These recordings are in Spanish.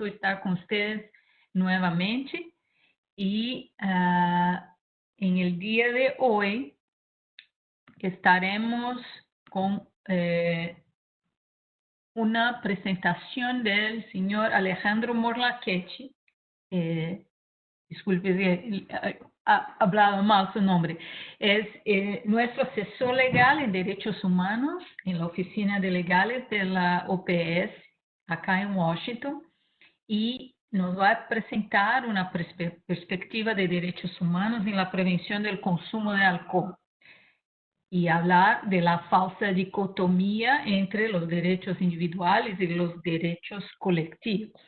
estar con ustedes nuevamente y ah, en el día de hoy estaremos con eh, una presentación del señor Alejandro Morlaquechi. Eh, disculpe, ha hablado mal su nombre. Es eh, nuestro asesor legal en derechos humanos en la oficina de legales de la OPS acá en Washington y nos va a presentar una perspectiva de derechos humanos en la prevención del consumo de alcohol y hablar de la falsa dicotomía entre los derechos individuales y los derechos colectivos.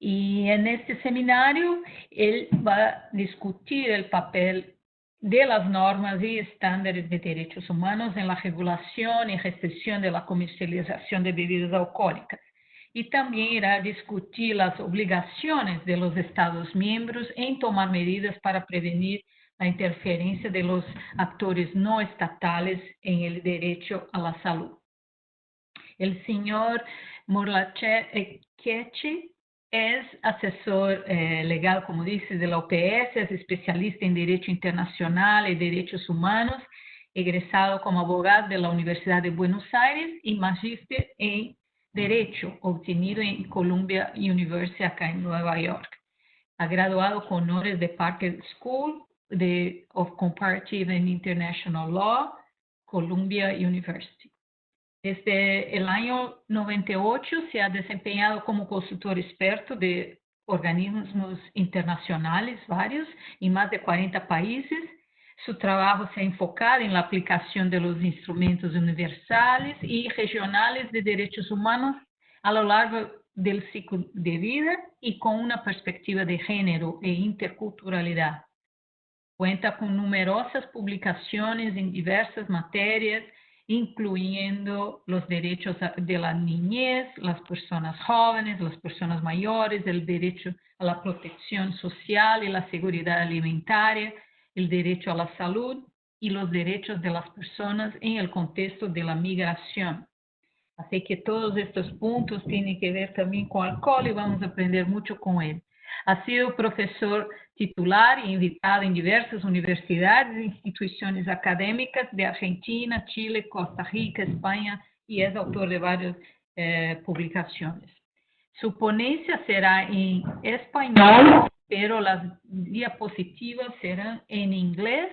Y en este seminario él va a discutir el papel de las normas y estándares de derechos humanos en la regulación y restricción de la comercialización de bebidas alcohólicas. Y también irá a discutir las obligaciones de los Estados miembros en tomar medidas para prevenir la interferencia de los actores no estatales en el derecho a la salud. El señor Morlachetti es asesor eh, legal, como dice, de la OPS, es especialista en Derecho Internacional y Derechos Humanos, egresado como abogado de la Universidad de Buenos Aires y magíster en Derecho, obtenido en Columbia University acá en Nueva York. Ha graduado con honores de Parker School de, of Comparative and International Law, Columbia University. Desde el año 98 se ha desempeñado como consultor experto de organismos internacionales, varios, en más de 40 países. Su trabajo se ha enfocado en la aplicación de los instrumentos universales y regionales de derechos humanos a lo largo del ciclo de vida y con una perspectiva de género e interculturalidad. Cuenta con numerosas publicaciones en diversas materias, incluyendo los derechos de la niñez, las personas jóvenes, las personas mayores, el derecho a la protección social y la seguridad alimentaria, el derecho a la salud y los derechos de las personas en el contexto de la migración. Así que todos estos puntos tienen que ver también con alcohol y vamos a aprender mucho con él. Ha sido profesor titular e invitado en diversas universidades e instituciones académicas de Argentina, Chile, Costa Rica, España y es autor de varias eh, publicaciones. Su ponencia será en español, pero las diapositivas serán en inglés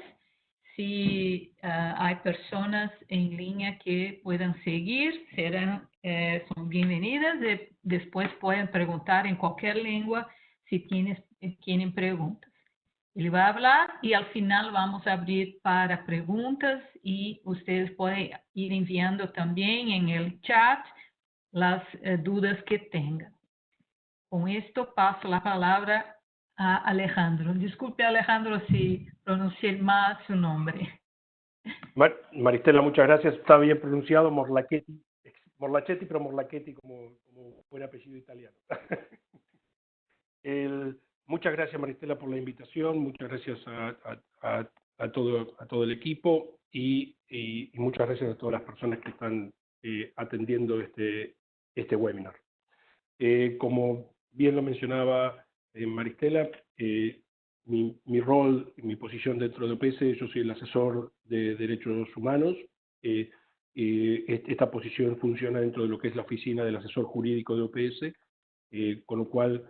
si uh, hay personas en línea que puedan seguir, serán, eh, son bienvenidas. De, después pueden preguntar en cualquier lengua si tienes, tienen preguntas. Él va a hablar y al final vamos a abrir para preguntas y ustedes pueden ir enviando también en el chat las eh, dudas que tengan. Con esto paso la palabra a Alejandro. Disculpe Alejandro si pronuncié mal su nombre. Maristela, muchas gracias. Está bien pronunciado, Morlachetti. Morlachetti, pero Morlachetti como, como buen apellido italiano. muchas gracias Maristela por la invitación, muchas gracias a, todo, el equipo y, muchas gracias a todas las personas que están eh, atendiendo este, este webinar. Eh, como bien lo mencionaba eh, Maristela, mi, mi, rol, mi posición dentro de OPS, yo soy el asesor de derechos humanos. esta posición funciona dentro de lo que es la oficina del asesor jurídico de OPS, con lo cual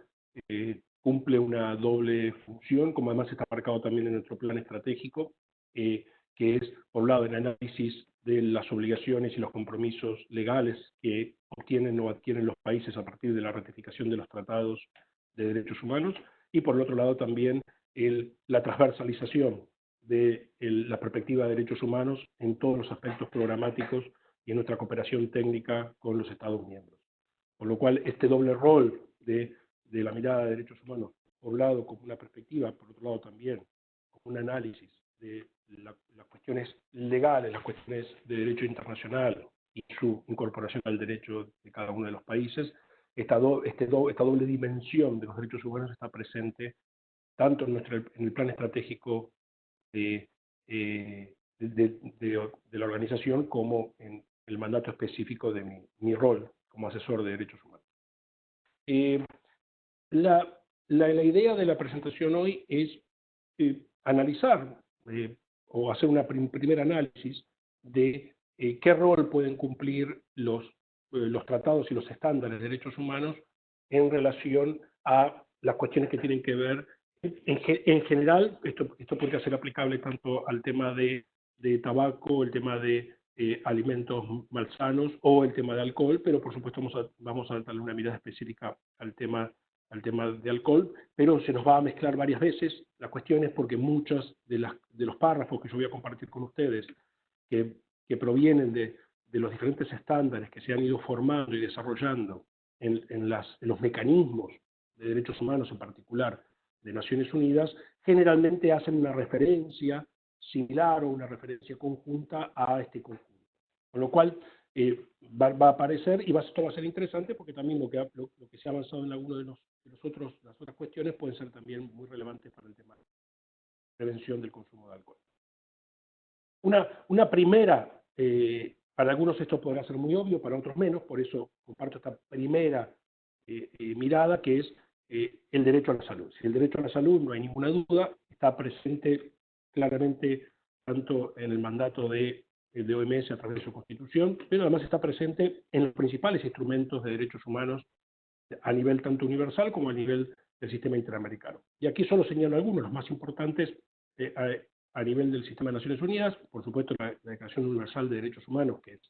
eh, cumple una doble función, como además está marcado también en nuestro plan estratégico, eh, que es, por un lado, el análisis de las obligaciones y los compromisos legales que obtienen o adquieren los países a partir de la ratificación de los tratados de derechos humanos, y por el otro lado también el, la transversalización de la perspectiva de derechos humanos en todos los aspectos programáticos y en nuestra cooperación técnica con los Estados miembros. Por lo cual, este doble rol de de la mirada de derechos humanos, por un lado como una perspectiva, por otro lado también como un análisis de las cuestiones legales, las cuestiones de derecho internacional y su incorporación al derecho de cada uno de los países, esta, este esta doble dimensión de los derechos humanos está presente tanto en, el plan estratégico de, eh, de, la organización como en el mandato específico de mi, rol como asesor de derechos humanos. Eh, la, idea de la presentación hoy es eh, analizar o hacer un primer análisis de qué rol pueden cumplir los, los tratados y los estándares de derechos humanos en relación a las cuestiones que tienen que ver, en, en general, esto, esto podría ser aplicable tanto al tema de, de tabaco, el tema de eh, alimentos malsanos o el tema de alcohol, pero por supuesto vamos a, vamos a darle una mirada específica al tema, al tema de alcohol, pero se nos va a mezclar varias veces. La cuestión es porque muchos de, las, de los párrafos que yo voy a compartir con ustedes, que provienen de, de los diferentes estándares que se han ido formando y desarrollando en, en, las, en los mecanismos de derechos humanos en particular de Naciones Unidas, generalmente hacen una referencia similar o una referencia conjunta a este conjunto. Con lo cual, eh, va, a aparecer y va, esto va a ser interesante porque también lo que, lo, que se ha avanzado en alguno de, los, de los otros, las otras cuestiones pueden ser también muy relevantes para el tema de prevención del consumo de alcohol. Una, una primera, eh, para algunos esto podrá ser muy obvio, para otros menos, por eso comparto esta primera eh, mirada que es el derecho a la salud. Si el derecho a la salud, no hay ninguna duda, está presente claramente tanto en el mandato de de OMS a través de su constitución, pero además está presente en los principales instrumentos de derechos humanos a nivel tanto universal como a nivel del sistema interamericano. Y aquí solo señalo algunos, los más importantes eh, a, nivel del sistema de Naciones Unidas, por supuesto la, Declaración Universal de Derechos Humanos, que es,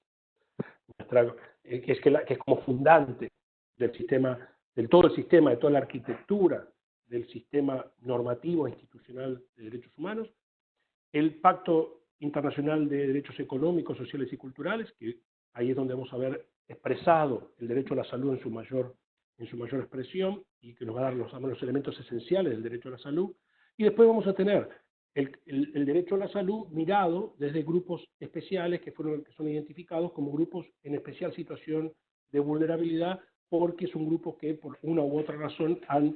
eh, que, es que, que es como fundante del sistema, del todo el sistema, de toda la arquitectura del sistema normativo e institucional de derechos humanos, el Pacto internacional de derechos económicos, sociales y culturales, que ahí es donde vamos a ver expresado el derecho a la salud en su mayor, en su mayor expresión y que nos va a dar los, los elementos esenciales del derecho a la salud. Y después vamos a tener el, derecho a la salud mirado desde grupos especiales que, fueron, que son identificados como grupos en especial situación de vulnerabilidad porque son grupos que por una u otra razón han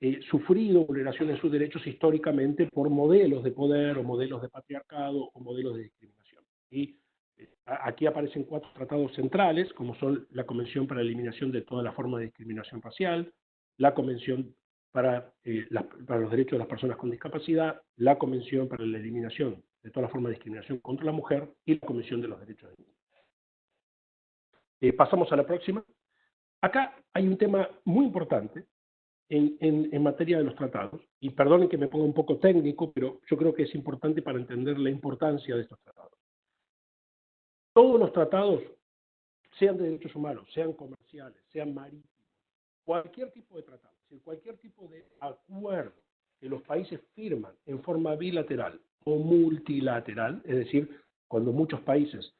eh, sufrido vulneraciones de sus derechos históricamente por modelos de poder o modelos de patriarcado o modelos de discriminación. Y eh, aquí aparecen cuatro tratados centrales, como son la Convención para la Eliminación de toda la forma de discriminación racial, la Convención para, eh, para los Derechos de las Personas con Discapacidad, la Convención para la Eliminación de toda la forma de discriminación contra la mujer y la Convención de los Derechos del Niño. pasamos a la próxima. Acá hay un tema muy importante en, materia de los tratados, y perdonen que me ponga un poco técnico, pero yo creo que es importante para entender la importancia de estos tratados. Todos los tratados, sean de derechos humanos, sean comerciales, sean marítimos, cualquier tipo de tratado, cualquier tipo de acuerdo que los países firman en forma bilateral o multilateral, es decir, cuando muchos países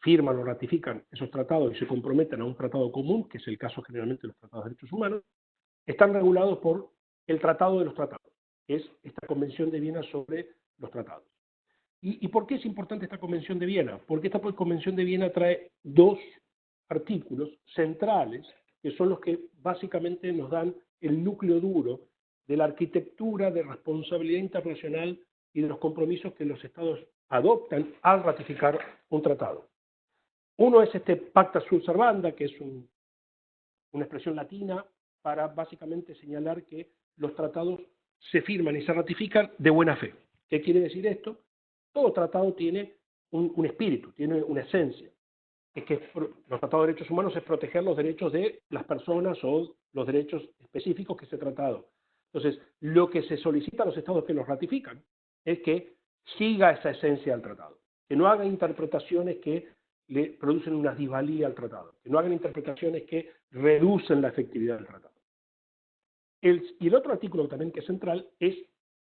firman o ratifican esos tratados y se comprometen a un tratado común, que es el caso generalmente de los tratados de derechos humanos, están regulados por el Tratado de los Tratados, que es esta Convención de Viena sobre los tratados. ¿Y, por qué es importante esta Convención de Viena? Porque esta Convención de Viena trae dos artículos centrales, que son los que básicamente nos dan el núcleo duro de la arquitectura de responsabilidad internacional y de los compromisos que los estados adoptan al ratificar un tratado. Uno es este Pacta Sur Servanda, que es una expresión latina para básicamente señalar que los tratados se firman y se ratifican de buena fe. ¿Qué quiere decir esto? Todo tratado tiene un, espíritu, tiene una esencia. Es que los tratados de derechos humanos es proteger los derechos de las personas o los derechos específicos que ese tratado. Entonces, lo que se solicita a los estados que los ratifican es que siga esa esencia del tratado, que no hagan interpretaciones que le producen una disvalía al tratado, que no hagan interpretaciones que reducen la efectividad del tratado y el otro artículo también que es central es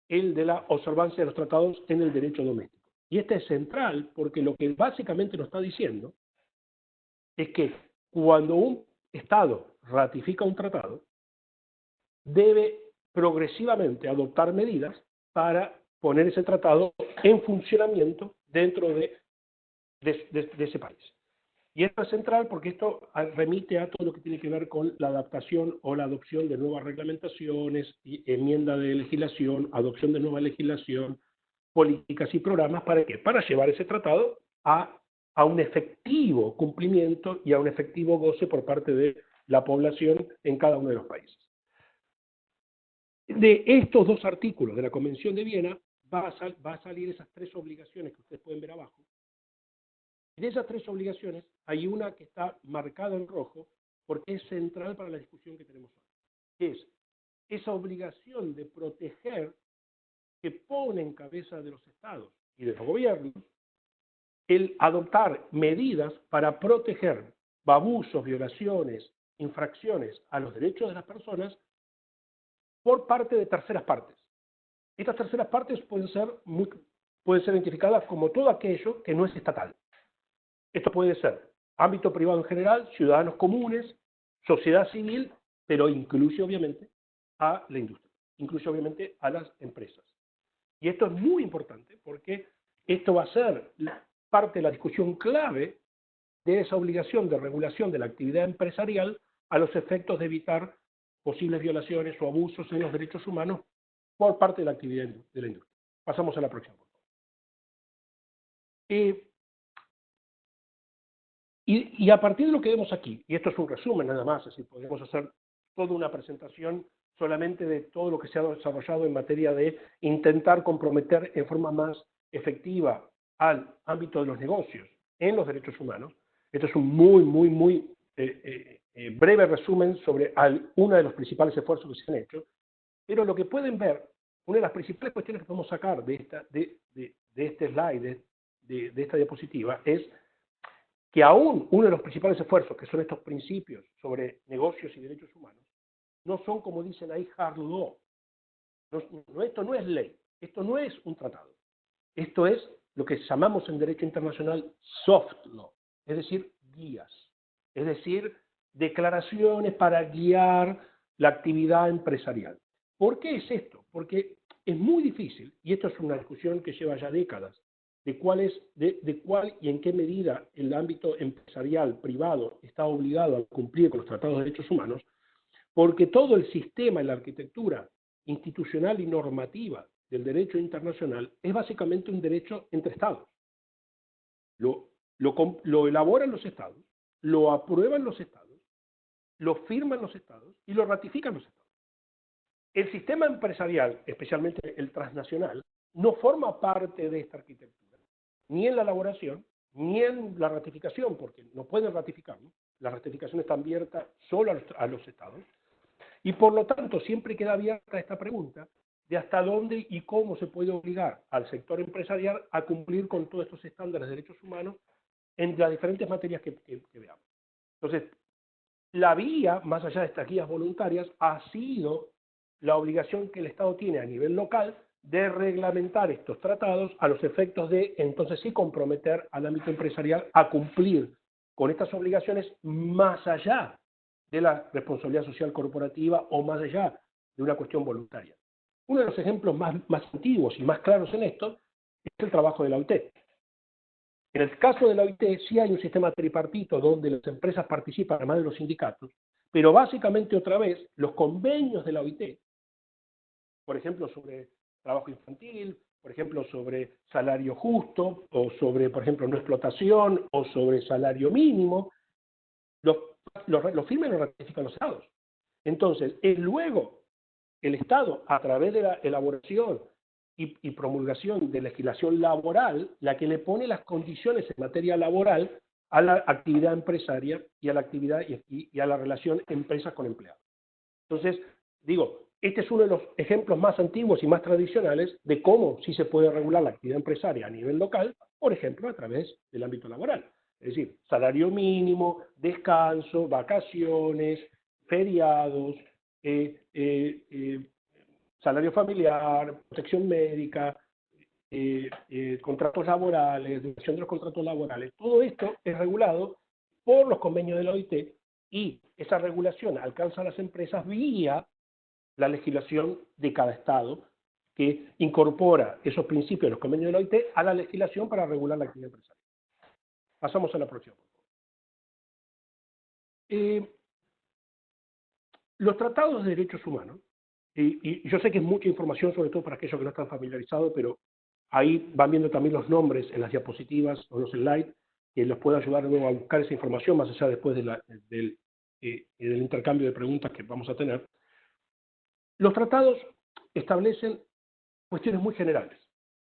el de la observancia de los tratados en el derecho doméstico. Y este es central porque lo que básicamente nos está diciendo es que cuando un Estado ratifica un tratado, debe progresivamente adoptar medidas para poner ese tratado en funcionamiento dentro de ese país. Y esto es central porque esto remite a todo lo que tiene que ver con la adaptación o la adopción de nuevas reglamentaciones, enmienda de legislación, adopción de nueva legislación, políticas y programas. ¿Para qué? Para llevar ese tratado a, a un efectivo cumplimiento y a un efectivo goce por parte de la población en cada uno de los países. De estos dos artículos de la Convención de Viena va a, salir esas tres obligaciones que ustedes pueden ver abajo. De esas tres obligaciones hay una que está marcada en rojo porque es central para la discusión que tenemos hoy, que es esa obligación de proteger que pone en cabeza de los estados y de los gobiernos el adoptar medidas para proteger abusos, violaciones, infracciones a los derechos de las personas por parte de terceras partes. Estas terceras partes pueden ser, pueden ser identificadas como todo aquello que no es estatal. Esto puede ser ámbito privado en general, ciudadanos comunes, sociedad civil, pero incluye obviamente a la industria, incluye obviamente a las empresas. Y esto es muy importante porque esto va a ser parte de la discusión clave de esa obligación de regulación de la actividad empresarial a los efectos de evitar posibles violaciones o abusos en los derechos humanos por parte de la actividad de la industria. Pasamos a la próxima. Y, y, a partir de lo que vemos aquí, y esto es un resumen nada más, decir, podemos hacer toda una presentación solamente de todo lo que se ha desarrollado en materia de intentar comprometer en forma más efectiva al ámbito de los negocios en los derechos humanos. Esto es un muy, muy, muy eh, eh, eh, breve resumen sobre uno de los principales esfuerzos que se han hecho, pero lo que pueden ver, una de las principales cuestiones que podemos sacar de, esta, de, de, de este slide, de, esta diapositiva, es que aún uno de los principales esfuerzos, que son estos principios sobre negocios y derechos humanos, no son, como dicen ahí, hard law. Esto no es ley, esto no es un tratado. Esto es lo que llamamos en derecho internacional soft law, es decir, guías, es decir, declaraciones para guiar la actividad empresarial. ¿Por qué es esto? Porque es muy difícil, y esto es una discusión que lleva ya décadas, de cuál, es, de, cuál y en qué medida el ámbito empresarial privado está obligado a cumplir con los tratados de derechos humanos, porque todo el sistema y la arquitectura institucional y normativa del derecho internacional es básicamente un derecho entre estados. Lo, elaboran los estados, lo aprueban los estados, lo firman los estados y lo ratifican los estados. El sistema empresarial, especialmente el transnacional, no forma parte de esta arquitectura, ni en la elaboración, ni en la ratificación, porque no pueden ratificarlo. La ratificación está abierta solo a los estados, y por lo tanto, siempre queda abierta esta pregunta de hasta dónde y cómo se puede obligar al sector empresarial a cumplir con todos estos estándares de derechos humanos en las diferentes materias que, veamos. Entonces, la vía, más allá de estas guías voluntarias, ha sido la obligación que el Estado tiene a nivel local de reglamentar estos tratados a los efectos de, entonces sí, comprometer al ámbito empresarial a cumplir con estas obligaciones más allá de la responsabilidad social corporativa o más allá de una cuestión voluntaria. Uno de los ejemplos más, antiguos y más claros en esto es el trabajo de la OIT. En el caso de la OIT sí hay un sistema tripartito donde las empresas participan además de los sindicatos, pero básicamente otra vez los convenios de la OIT, por ejemplo sobre trabajo infantil, por ejemplo sobre salario justo, o sobre, por ejemplo, no explotación, o sobre salario mínimo, los lo, firman y lo ratifican los estados. Entonces, es luego el Estado, a través de la elaboración y, promulgación de legislación laboral, la que le pone las condiciones en materia laboral a la actividad empresaria y a la actividad y, a la relación empresas con empleados. Entonces, digo, este es uno de los ejemplos más antiguos y más tradicionales de cómo sí se puede regular la actividad empresaria a nivel local, por ejemplo, a través del ámbito laboral. Es decir, salario mínimo, descanso, vacaciones, feriados, salario familiar, protección médica, contratos laborales, duración de los contratos laborales. Todo esto es regulado por los convenios de la OIT y esa regulación alcanza a las empresas vía la legislación de cada Estado que incorpora esos principios de los convenios de la OIT a la legislación para regular la actividad empresarial. Pasamos a la próxima. Eh, los tratados de derechos humanos, y, yo sé que es mucha información, sobre todo para aquellos que no están familiarizados, pero ahí van viendo también los nombres en las diapositivas o los slides, que les puede ayudar luego a buscar esa información más allá después de la, del, eh, en el intercambio de preguntas que vamos a tener. Los tratados establecen cuestiones muy generales.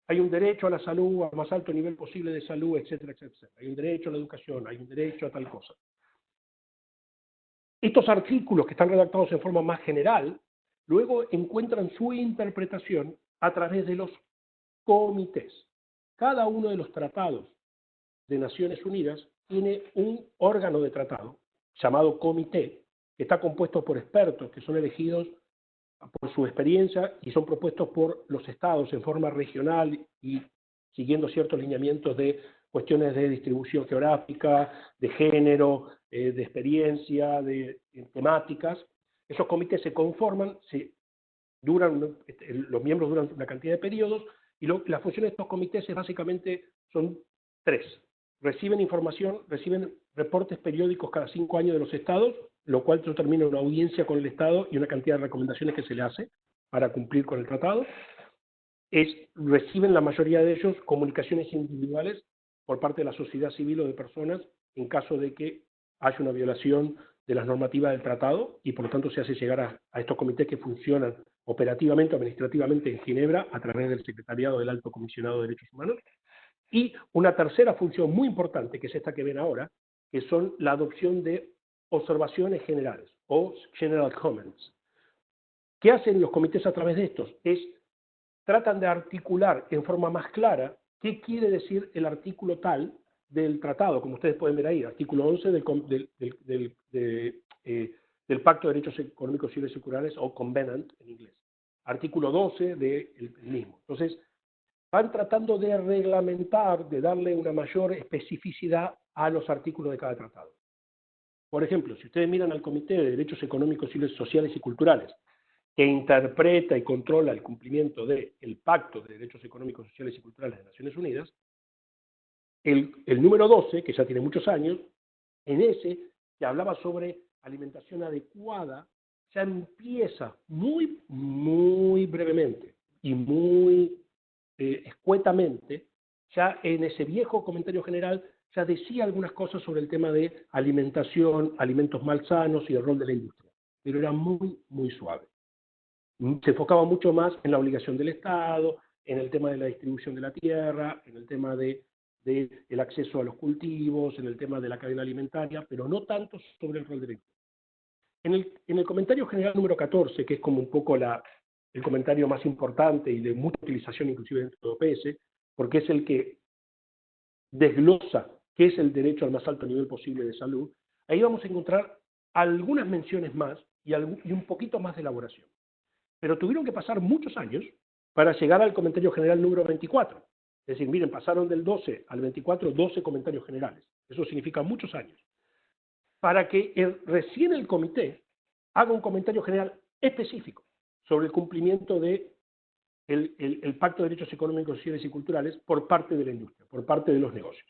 Hay un derecho a la salud, al más alto nivel posible de salud, etcétera, etcétera. Hay un derecho a la educación, hay un derecho a tal cosa. Estos artículos que están redactados en forma más general, luego encuentran su interpretación a través de los comités. Cada uno de los tratados de Naciones Unidas tiene un órgano de tratado llamado comité, que está compuesto por expertos que son elegidos por su experiencia y son propuestos por los estados en forma regional y siguiendo ciertos lineamientos de cuestiones de distribución geográfica, de género, eh, de experiencia, de, temáticas. Esos comités se conforman, se duran, este, los miembros duran una cantidad de periodos y lo, las funciones de estos comités básicamente son tres. Reciben información, reciben reportes periódicos cada cinco años de los estados, lo cual determina una audiencia con el Estado y una cantidad de recomendaciones que se le hace para cumplir con el tratado. Es, reciben la mayoría de ellos comunicaciones individuales por parte de la sociedad civil o de personas en caso de que haya una violación de las normativas del tratado y por lo tanto se hace llegar a, a estos comités que funcionan operativamente, administrativamente en Ginebra a través del Secretariado del Alto Comisionado de Derechos Humanos. Y una tercera función muy importante, que es esta que ven ahora, que son la adopción de observaciones generales o general comments. ¿Qué hacen los comités a través de estos? Es tratan de articular en forma más clara qué quiere decir el artículo tal del tratado, como ustedes pueden ver ahí, artículo 11 del, del, eh, del Pacto de Derechos Económicos, Civiles y Culturales, o Covenant en inglés. Artículo 12 del mismo. Entonces, van tratando de reglamentar, de darle una mayor especificidad a los artículos de cada tratado. Por ejemplo, si ustedes miran al Comité de Derechos Económicos, Sociales y Culturales, que interpreta y controla el cumplimiento del Pacto de Derechos Económicos, Sociales y Culturales de Naciones Unidas, el, el número 12, que ya tiene muchos años, en ese que hablaba sobre alimentación adecuada, ya empieza muy, muy brevemente y muy eh, escuetamente, ya en ese viejo comentario general, ya decía algunas cosas sobre el tema de alimentación, alimentos malsanos y el rol de la industria, pero era muy, muy suave. Se enfocaba mucho más en la obligación del Estado, en el tema de la distribución de la tierra, en el tema de, el acceso a los cultivos, en el tema de la cadena alimentaria, pero no tanto sobre el rol de la industria. En el, en el comentario general número 14, que es como un poco la, el comentario más importante y de mucha utilización inclusive dentro de OPS, porque es el que desglosa qué es el derecho al más alto nivel posible de salud, ahí vamos a encontrar algunas menciones más y un poquito más de elaboración. Pero tuvieron que pasar muchos años para llegar al comentario general número 24. Es decir, miren, pasaron del 12 al 24 12 comentarios generales. Eso significa muchos años. Para que recién el comité haga un comentario general específico sobre el cumplimiento de el, Pacto de Derechos Económicos, Sociales y Culturales por parte de la industria, por parte de los negocios.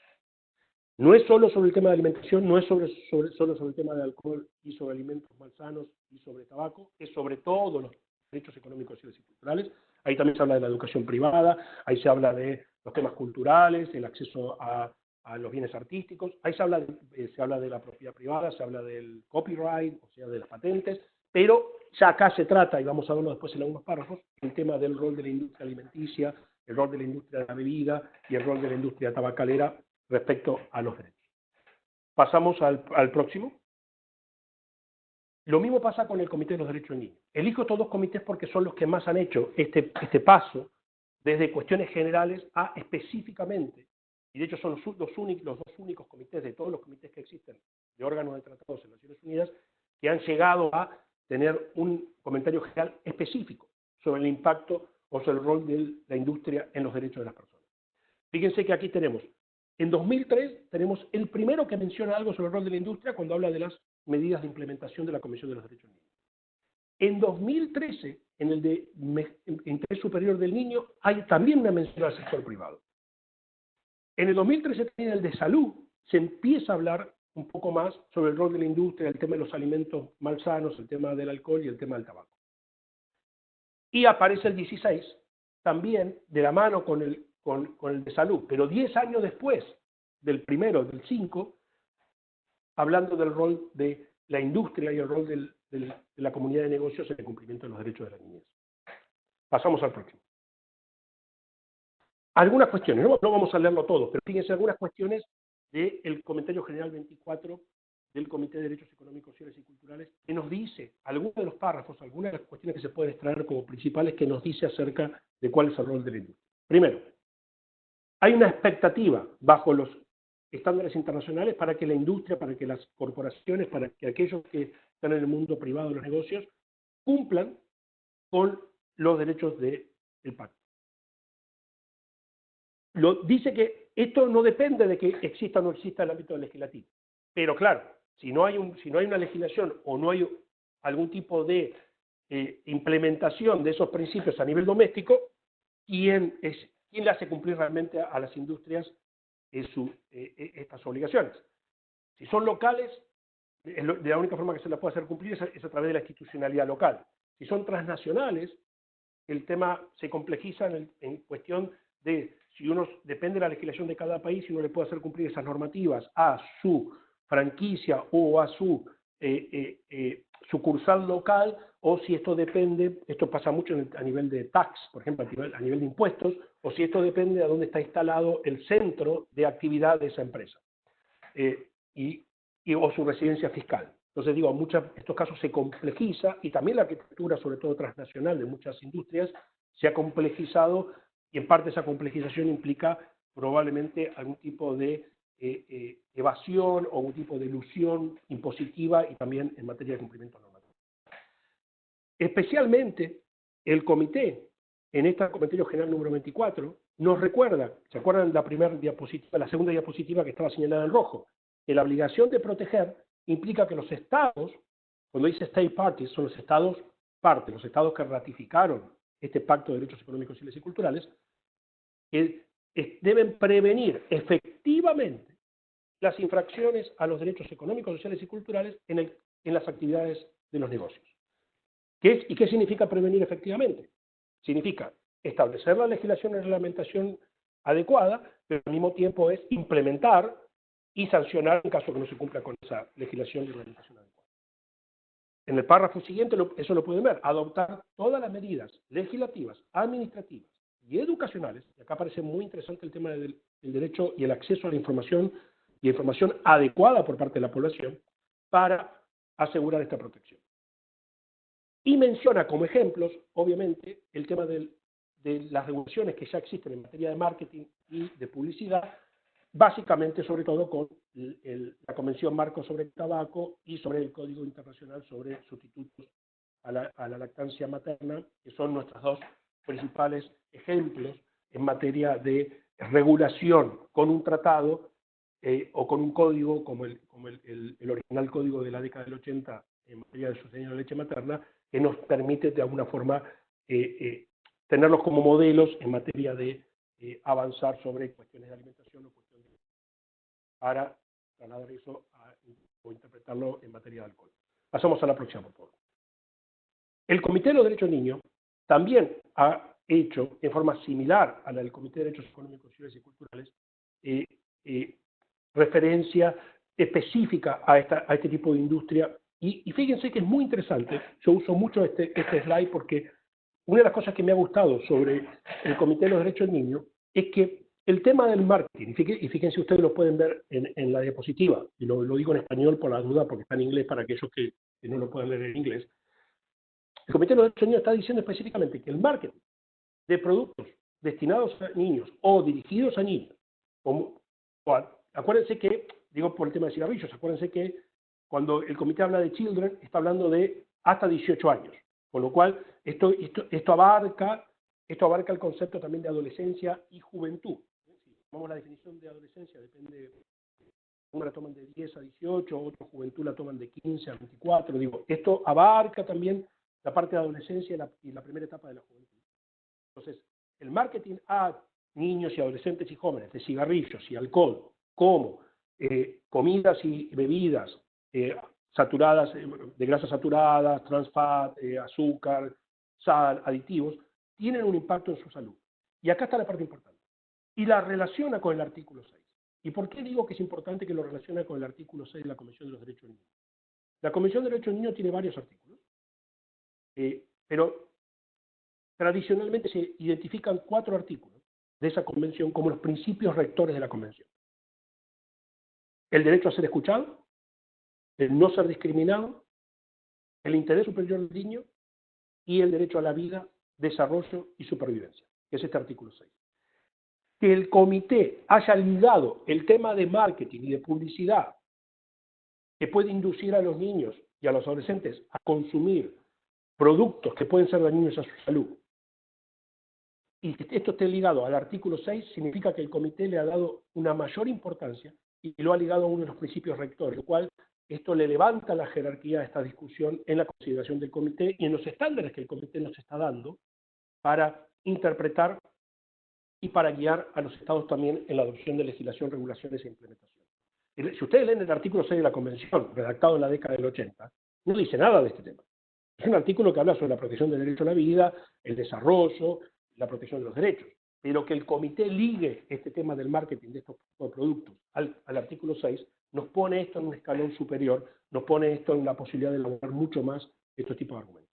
No es solo sobre el tema de alimentación, no es sobre, solo sobre el tema de alcohol y sobre alimentos malsanos y sobre tabaco, es sobre todos los derechos económicos, sociales y culturales. Ahí también se habla de la educación privada, ahí se habla de los temas culturales, el acceso a, los bienes artísticos, ahí se habla, de, eh, se habla de la propiedad privada, se habla del copyright, o sea, de las patentes, pero ya acá se trata, y vamos a verlo después en algunos párrafos, el tema del rol de la industria alimenticia, el rol de la industria de la bebida y el rol de la industria tabacalera respecto a los derechos. Pasamos al, próximo. Lo mismo pasa con el Comité de los Derechos del Niño. Elijo estos dos comités porque son los que más han hecho este, este paso desde cuestiones generales a específicamente, y de hecho son los, los, dos únicos comités de todos los comités que existen de órganos de tratados en Naciones Unidas que han llegado a tener un comentario general específico sobre el impacto o sobre el rol de la industria en los derechos de las personas. Fíjense que aquí tenemos en 2003 tenemos el primero que menciona algo sobre el rol de la industria cuando habla de las medidas de implementación de la Comisión de los Derechos Niños. En 2013, en el de interés superior del niño, hay también una mención al sector privado. En el 2013 también en el de salud se empieza a hablar un poco más sobre el rol de la industria, el tema de los alimentos malsanos, el tema del alcohol y el tema del tabaco. Y aparece el 16, también de la mano con el con, el de salud, pero 10 años después del primero, del 5, hablando del rol de la industria y el rol de la comunidad de negocios en el cumplimiento de los derechos de la niñez. Pasamos al próximo. Algunas cuestiones, no, vamos a leerlo todo, pero fíjense algunas cuestiones del Comentario General 24 del Comité de Derechos Económicos, Sociales y Culturales, que nos dice, algunos de los párrafos, algunas de las cuestiones que se pueden extraer como principales, que nos dice acerca de cuál es el rol de la industria. Primero, hay una expectativa bajo los estándares internacionales para que la industria, para que las corporaciones, para que aquellos que están en el mundo privado de los negocios cumplan con los derechos del pacto. Lo, dice que esto no depende de que exista o no exista el ámbito legislativo. Pero claro, si no hay, una legislación o no hay algún tipo de eh, implementación de esos principios a nivel doméstico, ¿quién, es, quién le hace cumplir realmente a, las industrias eh, eh, estas obligaciones? Si son locales, de la única forma que se las puede hacer cumplir es a, través de la institucionalidad local. Si son transnacionales, el tema se complejiza en, cuestión de si uno depende de la legislación de cada país, si uno le puede hacer cumplir esas normativas a su franquicia o a su eh, sucursal local, o si esto depende, esto pasa mucho a nivel de tax, por ejemplo, a nivel, de impuestos, o si esto depende de dónde está instalado el centro de actividad de esa empresa, y, o su residencia fiscal. Entonces digo, en estos casos se complejiza y también la arquitectura, sobre todo transnacional, de muchas industrias, se ha complejizado y en parte esa complejización implica probablemente algún tipo de eh, eh, evasión o un tipo de ilusión impositiva y también en materia de cumplimiento normativo. Especialmente el comité, en este comentario general número 24, nos recuerda, ¿se acuerdan la primera diapositiva, la segunda diapositiva que estaba señalada en rojo? Que la obligación de proteger implica que los estados, cuando dice state parties, son los estados parte, los estados que ratificaron este pacto de derechos económicos, civiles y culturales, que deben prevenir efectivamente las infracciones a los derechos económicos, sociales y culturales en, las actividades de los negocios. ¿Qué ¿Y qué significa prevenir efectivamente? Significa establecer la legislación y reglamentación adecuada, pero al mismo tiempo es implementar y sancionar en caso que no se cumpla con esa legislación y reglamentación adecuada. En el párrafo siguiente, eso lo pueden ver, adoptar todas las medidas legislativas, administrativas y educacionales, y acá parece muy interesante el tema del, derecho y el acceso a la información y información adecuada por parte de la población para asegurar esta protección. Y menciona como ejemplos, obviamente, el tema de las regulaciones que ya existen en materia de marketing y de publicidad, básicamente sobre todo con la Convención Marco sobre el Tabaco y sobre el Código Internacional sobre Sustitutos a la, a la Lactancia Materna, que son nuestras dos principales ejemplos en materia de regulación con un tratado eh, o con un código como, el, como el, original código de la década del 80 en materia de sostenibilidad de leche materna, que nos permite de alguna forma eh, eh, tenerlos como modelos en materia de avanzar sobre cuestiones de alimentación o cuestiones de... para trasladar eso o interpretarlo en materia de alcohol. Pasamos a la próxima, por favor. El Comité de los Derechos Niños también ha hecho, en forma similar a la del Comité de Derechos Económicos, Civiles y Culturales, eh, eh, referencia específica a, esta, a, este tipo de industria. Y, fíjense que es muy interesante, yo uso mucho este, este slide porque una de las cosas que me ha gustado sobre el Comité de los Derechos del Niño es que el tema del marketing, y fíjense, ustedes lo pueden ver en, la diapositiva, y lo, digo en español por la duda porque está en inglés para aquellos que, que no lo puedan leer en inglés, el Comité de los Derechos Niños está diciendo específicamente que el marketing de productos destinados a niños o dirigidos a niños, como, acuérdense que, digo por el tema de cigarrillos, acuérdense que cuando el comité habla de children, está hablando de hasta 18 años, con lo cual esto, esto, abarca, esto abarca el concepto también de adolescencia y juventud. Si tomamos la definición de adolescencia, depende, una la toman de 10 a 18, otra juventud la toman de 15 a 24, digo, esto abarca también la parte de adolescencia y la, primera etapa de la juventud. Entonces, el marketing a niños y adolescentes y jóvenes de cigarrillos y alcohol, como eh, comidas y bebidas eh, saturadas, eh, de grasas saturadas, transfat, azúcar, sal, aditivos, tienen un impacto en su salud. Y acá está la parte importante. Y la relaciona con el artículo 6. ¿Y por qué digo que es importante que lo relacione con el artículo 6 de la Convención de los Derechos Humanos? La Convención de Derechos del Niño tiene varios artículos, pero tradicionalmente se identifican cuatro artículos de esa convención como los principios rectores de la convención. El derecho a ser escuchado, el no ser discriminado, el interés superior del niño y el derecho a la vida, desarrollo y supervivencia, es este artículo 6. Que el comité haya ligado el tema de marketing y de publicidad que puede inducir a los niños y a los adolescentes a consumir productos que pueden ser dañinos a su salud, y que esto esté ligado al artículo 6, significa que el comité le ha dado una mayor importancia y lo ha ligado a uno de los principios rectores, lo cual esto le levanta la jerarquía a esta discusión en la consideración del comité y en los estándares que el comité nos está dando para interpretar y para guiar a los estados también en la adopción de legislación, regulaciones e implementación. Si ustedes leen el artículo 6 de la Convención, redactado en la década del 80, no dice nada de este tema. Es un artículo que habla sobre la protección del derecho a la vida, el desarrollo, la protección de los derechos. Pero que el comité ligue este tema del marketing de estos productos al, artículo 6 nos pone esto en un escalón superior, nos pone esto en la posibilidad de elaborar mucho más estos tipos de argumentos.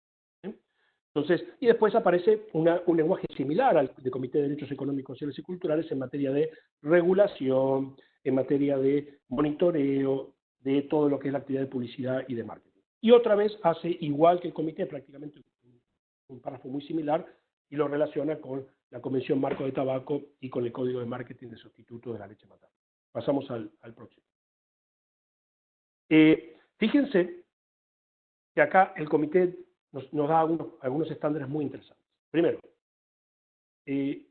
Entonces, y después aparece un lenguaje similar al del Comité de Derechos Económicos, Sociales y Culturales en materia de regulación, en materia de monitoreo, de todo lo que es la actividad de publicidad y de marketing. Y otra vez hace igual que el comité, prácticamente un párrafo muy similar, y lo relaciona con la Convención Marco de Tabaco y con el Código de Marketing de Sustituto de la Leche Materna. Pasamos al, próximo. Eh, fíjense que acá el comité nos, da algunos, estándares muy interesantes. Primero, eh,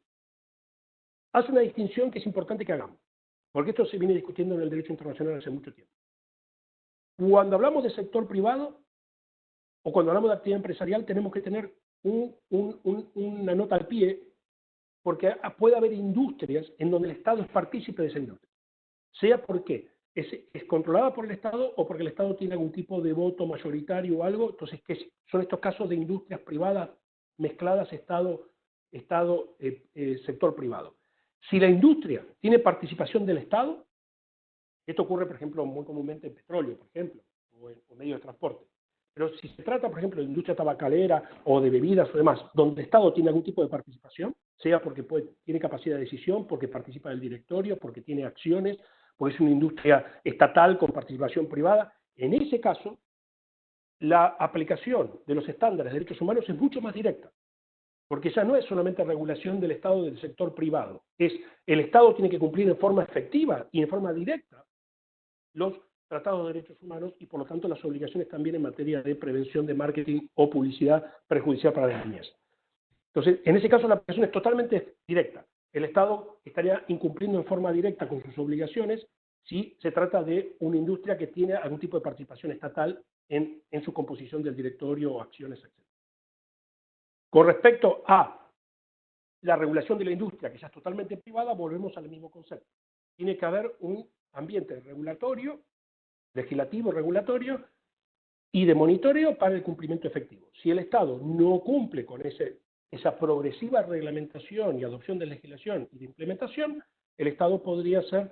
hace una distinción que es importante que hagamos, porque esto se viene discutiendo en el derecho internacional hace mucho tiempo. Cuando hablamos de sector privado o cuando hablamos de actividad empresarial, tenemos que tener una nota al pie, porque puede haber industrias en donde el Estado es partícipe de esa industria, sea porque es, controlada por el Estado o porque el Estado tiene algún tipo de voto mayoritario o algo, entonces ¿qué son estos casos de industrias privadas mezcladas Estado, estado eh, eh, sector privado. Si la industria tiene participación del Estado, esto ocurre, por ejemplo, muy comúnmente en petróleo, por ejemplo, o en, o medios de transporte, pero si se trata, por ejemplo, de industria tabacalera o de bebidas o demás, donde el Estado tiene algún tipo de participación, sea porque tiene capacidad de decisión, porque participa del directorio, porque tiene acciones, porque es una industria estatal con participación privada, en ese caso, la aplicación de los estándares de derechos humanos es mucho más directa, porque ya no es solamente regulación del Estado del sector privado, es el Estado tiene que cumplir en forma efectiva y en forma directa los tratados de derechos humanos y por lo tanto las obligaciones también en materia de prevención de marketing o publicidad perjudicial para las niñas. Entonces, en ese caso la aplicación es totalmente directa. El Estado estaría incumpliendo en forma directa con sus obligaciones si se trata de una industria que tiene algún tipo de participación estatal en, en su composición del directorio o acciones, etc. Con respecto a la regulación de la industria, que ya es totalmente privada, volvemos al mismo concepto. Tiene que haber un ambiente regulatorio legislativo, regulatorio y de monitoreo para el cumplimiento efectivo. Si el Estado no cumple con ese, esa progresiva reglamentación y adopción de legislación y de implementación, el Estado podría ser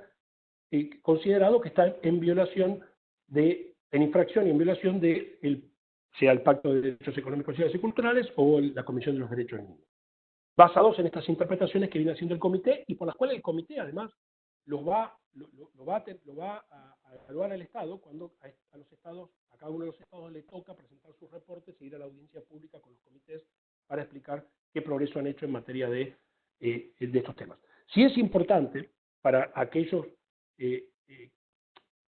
eh, considerado que está en violación de, en infracción y en violación de el, sea el Pacto de Derechos Económicos, Sociales y Culturales o la Comisión de los Derechos del Niño. Basados en estas interpretaciones que viene haciendo el comité y por las cuales el comité además va, lo, va, a, lo va a, evaluar el Estado cuando a, los estados, a cada uno de los estados le toca presentar sus reportes e ir a la audiencia pública con los comités para explicar qué progreso han hecho en materia de, eh, estos temas. Sí es importante para aquellos eh, eh,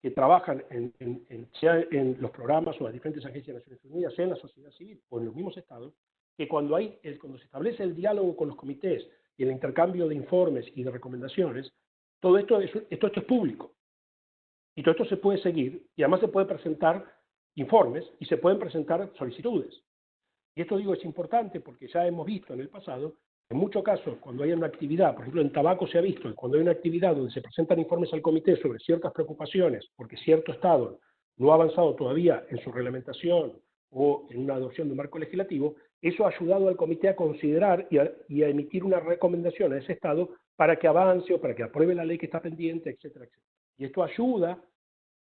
que trabajan en, sea en los programas o las diferentes agencias de Naciones Unidas, sea en la sociedad civil o en los mismos estados, que cuando, hay, cuando se establece el diálogo con los comités y el intercambio de informes y de recomendaciones, todo esto es, esto, esto es público. Y todo esto se puede seguir y además se puede presentar informes y se pueden presentar solicitudes. Y esto digo es importante porque ya hemos visto en el pasado, en muchos casos, cuando hay una actividad, por ejemplo en tabaco se ha visto, cuando hay una actividad donde se presentan informes al comité sobre ciertas preocupaciones, porque cierto Estado no ha avanzado todavía en su reglamentación o en una adopción de un marco legislativo, eso ha ayudado al comité a considerar y a, y a emitir una recomendación a ese Estado para que avance o para que apruebe la ley que está pendiente, etcétera, etcétera. Y esto ayuda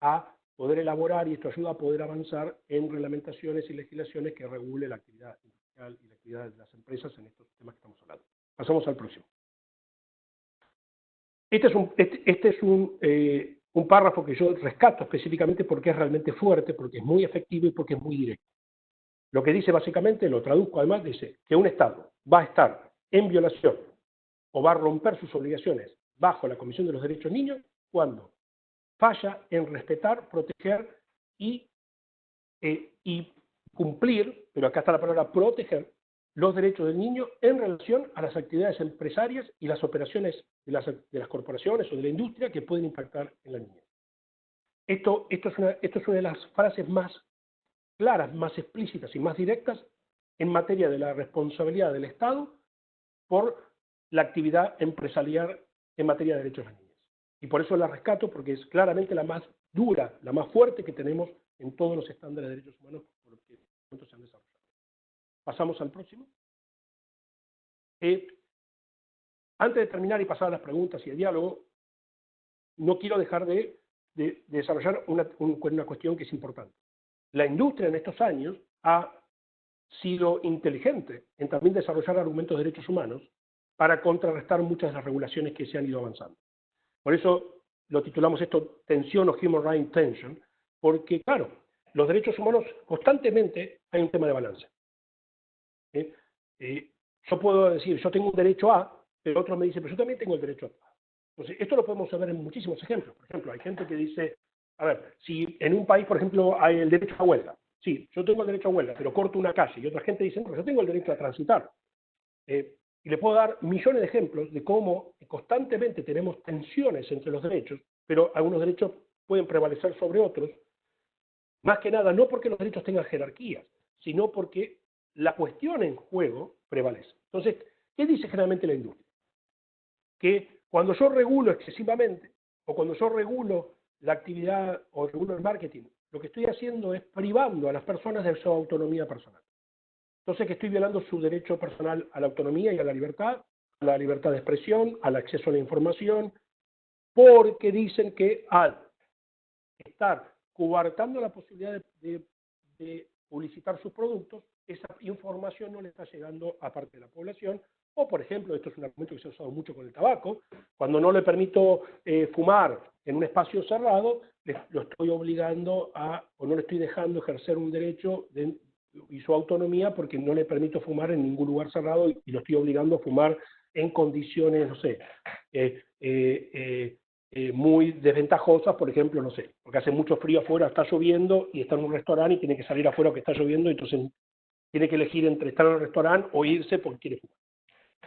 a poder elaborar y esto ayuda a poder avanzar en reglamentaciones y legislaciones que regule la actividad industrial y la actividad de las empresas en estos temas que estamos hablando. Pasamos al próximo. Este es un, este, este es un, eh, un párrafo que yo rescato específicamente porque es realmente fuerte, porque es muy efectivo y porque es muy directo. Lo que dice básicamente, lo traduzco además, dice que un Estado va a estar en violación o va a romper sus obligaciones bajo la Comisión de los Derechos Niños cuando falla en respetar, proteger y, eh, y cumplir, pero acá está la palabra proteger, los derechos del niño en relación a las actividades empresarias y las operaciones de las, corporaciones o de la industria que pueden impactar en la niñez. Esto, esto, es una, esto es una de las frases más claras, más explícitas y más directas en materia de la responsabilidad del Estado por la actividad empresarial en materia de derechos de la. Y por eso la rescato, porque es claramente la más dura, la más fuerte que tenemos en todos los estándares de derechos humanos por los que se han desarrollado. Pasamos al próximo. Eh, antes de terminar y pasar a las preguntas y el diálogo, no quiero dejar de, desarrollar una, una cuestión que es importante. La industria en estos años ha sido inteligente en también desarrollar argumentos de derechos humanos para contrarrestar muchas de las regulaciones que se han ido avanzando. Por eso lo titulamos esto tensión o human rights tension, porque claro, los derechos humanos constantemente hay un tema de balance. ¿eh? Eh, yo puedo decir, yo tengo un derecho a, pero otro me dice, pero yo también tengo el derecho a. Entonces, esto lo podemos ver en muchísimos ejemplos. Por ejemplo, hay gente que dice, a ver, si en un país, por ejemplo, hay el derecho a huelga, sí, yo tengo el derecho a huelga, pero corto una calle, y otra gente dice, no, yo tengo el derecho a transitar. Eh, y le puedo dar millones de ejemplos de cómo constantemente tenemos tensiones entre los derechos, pero algunos derechos pueden prevalecer sobre otros, más que nada no porque los derechos tengan jerarquías, sino porque la cuestión en juego prevalece. Entonces, ¿qué dice generalmente la industria? Que cuando yo regulo excesivamente, o cuando yo regulo la actividad o regulo el marketing, lo que estoy haciendo es privando a las personas de su autonomía personal. Entonces, que estoy violando su derecho personal a la autonomía y a la libertad, a la libertad de expresión, al acceso a la información, porque dicen que al estar coartando la posibilidad de, de publicitar sus productos, esa información no le está llegando a parte de la población. O, por ejemplo, esto es un argumento que se ha usado mucho con el tabaco, cuando no le permito eh, fumar en un espacio cerrado, lo estoy obligando a, o no le estoy dejando ejercer un derecho y su autonomía porque no le permito fumar en ningún lugar cerrado y, lo estoy obligando a fumar en condiciones, no sé, eh, eh, eh, muy desventajosas, por ejemplo, no sé, porque hace mucho frío afuera, está lloviendo y está en un restaurante y tiene que salir afuera porque está lloviendo, entonces tiene que elegir entre estar en el restaurante o irse porque quiere fumar.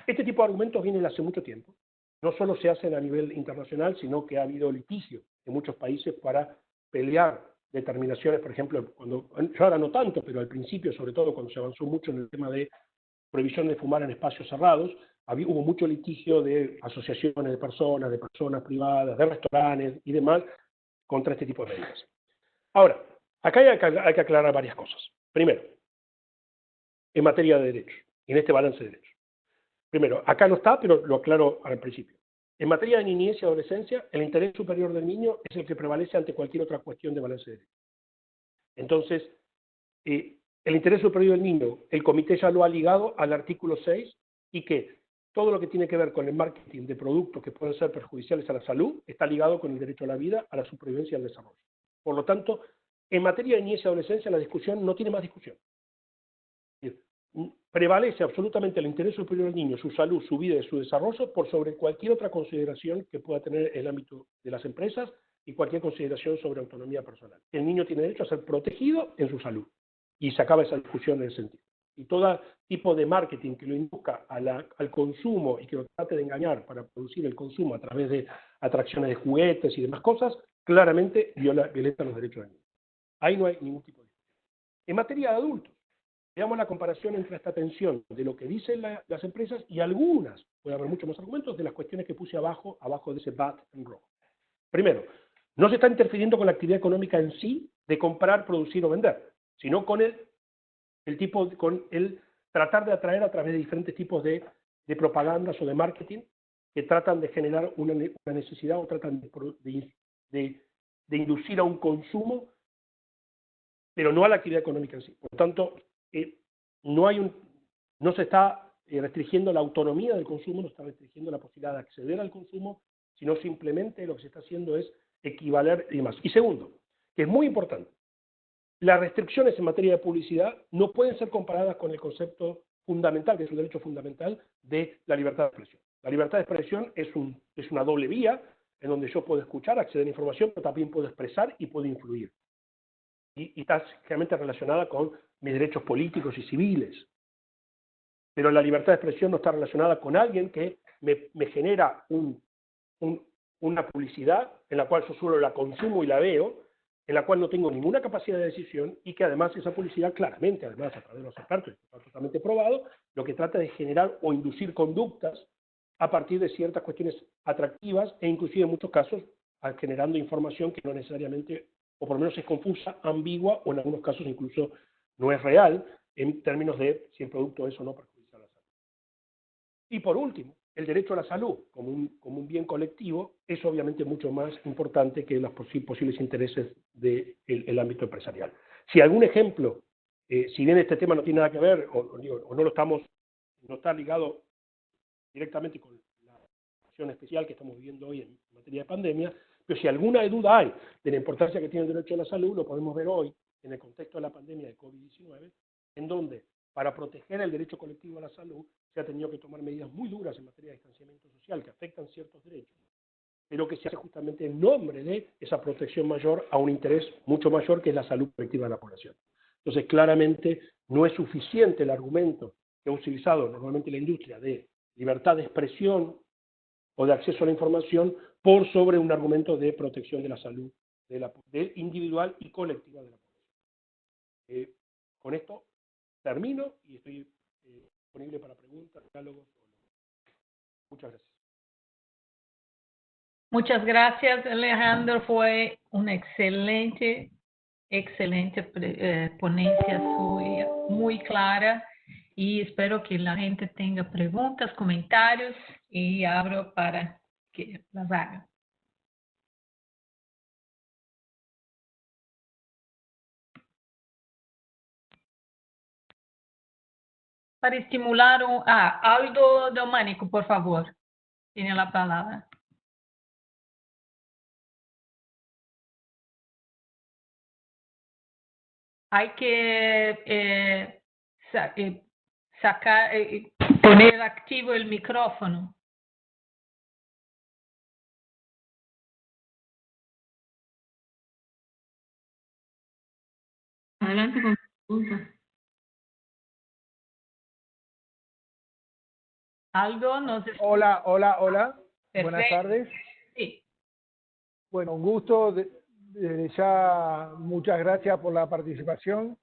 Este tipo de argumentos vienen hace mucho tiempo. No solo se hacen a nivel internacional, sino que ha habido litigio en muchos países para pelear determinaciones, por ejemplo, cuando, yo ahora no tanto, pero al principio, sobre todo cuando se avanzó mucho en el tema de prohibición de fumar en espacios cerrados, hubo mucho litigio de asociaciones de personas, de personas privadas, de restaurantes y demás contra este tipo de medidas. Ahora, acá hay hay que aclarar varias cosas. Primero, en materia de derechos, en este balance de derechos. Primero, acá no está, pero lo aclaro al principio. En materia de niñez y adolescencia, el interés superior del niño es el que prevalece ante cualquier otra cuestión de balance de derechos. Entonces, eh, el interés superior del niño, el comité ya lo ha ligado al artículo 6 y que todo lo que tiene que ver con el marketing de productos que pueden ser perjudiciales a la salud está ligado con el derecho a la vida, a la supervivencia y al desarrollo. Por lo tanto, en materia de niñez y adolescencia la discusión no tiene más discusión. Prevalece absolutamente el interés superior del niño, su salud, su vida y su desarrollo por sobre cualquier otra consideración que pueda tener el ámbito de las empresas y cualquier consideración sobre autonomía personal. El niño tiene derecho a ser protegido en su salud y se acaba esa discusión en ese sentido y todo tipo de marketing que lo induzca al consumo y que lo trate de engañar para producir el consumo a través de atracciones de juguetes y demás cosas, claramente viola, violenta los derechos del niño. Ahí no hay ningún tipo de. En materia de adultos, veamos la comparación entre esta tensión de lo que dicen las empresas y algunas, puede haber muchos más argumentos, de las cuestiones que puse abajo, abajo de ese bat en rojo. Primero, no se está interfiriendo con la actividad económica en sí de comprar, producir o vender, sino con el tipo, con el tratar de atraer a través de diferentes tipos de, de propagandas o de marketing que tratan de generar una, necesidad o tratan de, de, inducir a un consumo pero no a la actividad económica en sí. Por lo tanto, no, hay un, no se está eh, restringiendo la autonomía del consumo, no está restringiendo la posibilidad de acceder al consumo, sino simplemente lo que se está haciendo es equivaler y demás. Y segundo, que es muy importante, las restricciones en materia de publicidad no pueden ser comparadas con el concepto fundamental, que es el derecho fundamental de la libertad de expresión. La libertad de expresión es, un, es una doble vía en donde yo puedo escuchar, acceder a información, pero también puedo expresar y puedo influir. Y, está generalmente relacionada con mis derechos políticos y civiles. Pero la libertad de expresión no está relacionada con alguien que me, me genera un, una publicidad en la cual yo solo la consumo y la veo, en la cual no tengo ninguna capacidad de decisión y que además esa publicidad claramente, además a través de los expertos, está totalmente probado, lo que trata de generar o inducir conductas a partir de ciertas cuestiones atractivas e inclusive en muchos casos generando información que no necesariamente, o por lo menos es confusa, ambigua o en algunos casos incluso no es real en términos de si el producto es o no perjudicial a la salud. Y por último, el derecho a la salud como un, como un bien colectivo es obviamente mucho más importante que los posibles intereses del ámbito empresarial. Si algún ejemplo, eh, si bien este tema no tiene nada que ver o, o, no lo estamos, no está ligado directamente con la situación especial que estamos viviendo hoy en materia de pandemia, pero si alguna duda hay de la importancia que tiene el derecho a la salud, lo podemos ver hoy en el contexto de la pandemia de COVID-19, en donde para proteger el derecho colectivo a la salud, se ha tenido que tomar medidas muy duras en materia de distanciamiento social que afectan ciertos derechos, pero que se hace justamente en nombre de esa protección mayor a un interés mucho mayor que es la salud colectiva de la población. Entonces, claramente no es suficiente el argumento que ha utilizado normalmente la industria de libertad de expresión o de acceso a la información por sobre un argumento de protección de la salud de individual y colectiva de la población. Eh, con esto termino y estoy eh, disponible para preguntas, diálogos. Muchas gracias. Muchas gracias, Alejandro. Fue una excelente, excelente eh, ponencia suya, muy clara. Y espero que la gente tenga preguntas, comentarios y abro para que las hagan. Para estimular un... Ah, Aldo Domanico, por favor. Tiene la palabra. Hay que eh, eh, sacar, eh, poner activo el micrófono. Adelante con pregunta. Aldo, no sé. Hola, hola, hola. Buenas tardes. Sí. Bueno, un gusto. Desde ya, muchas gracias por la participación.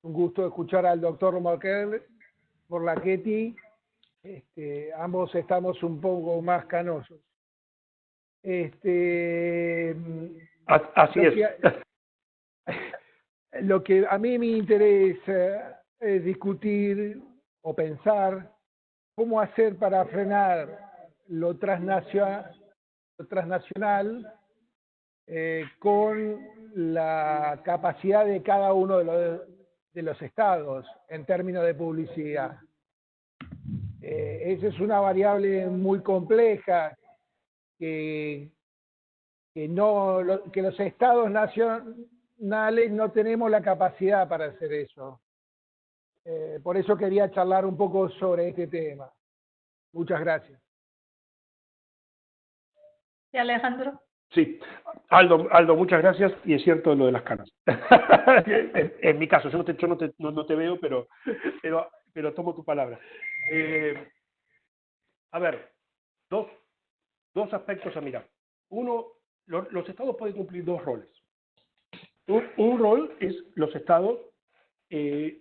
Un gusto escuchar al doctor Markel por la Ketty. Este, ambos estamos un poco más canosos. Este, Así es. lo que a mí me interesa es discutir o pensar cómo hacer para frenar lo transnacional, eh, con la capacidad de cada uno de los, de los estados en términos de publicidad. Eh, esa es una variable muy compleja que, que, no, que los estados nacionales no tenemos la capacidad para hacer eso. Eh, por eso quería charlar un poco sobre este tema. Muchas gracias. ¿Y Alejandro? Sí, Aldo, Aldo, muchas gracias. Y es cierto lo de las canas. en, mi caso, yo no te, yo no te, no, te veo, pero, pero, pero, tomo tu palabra. Eh, a ver, dos, dos aspectos a mirar. Uno, los estados pueden cumplir dos roles. Un, rol es los estados eh,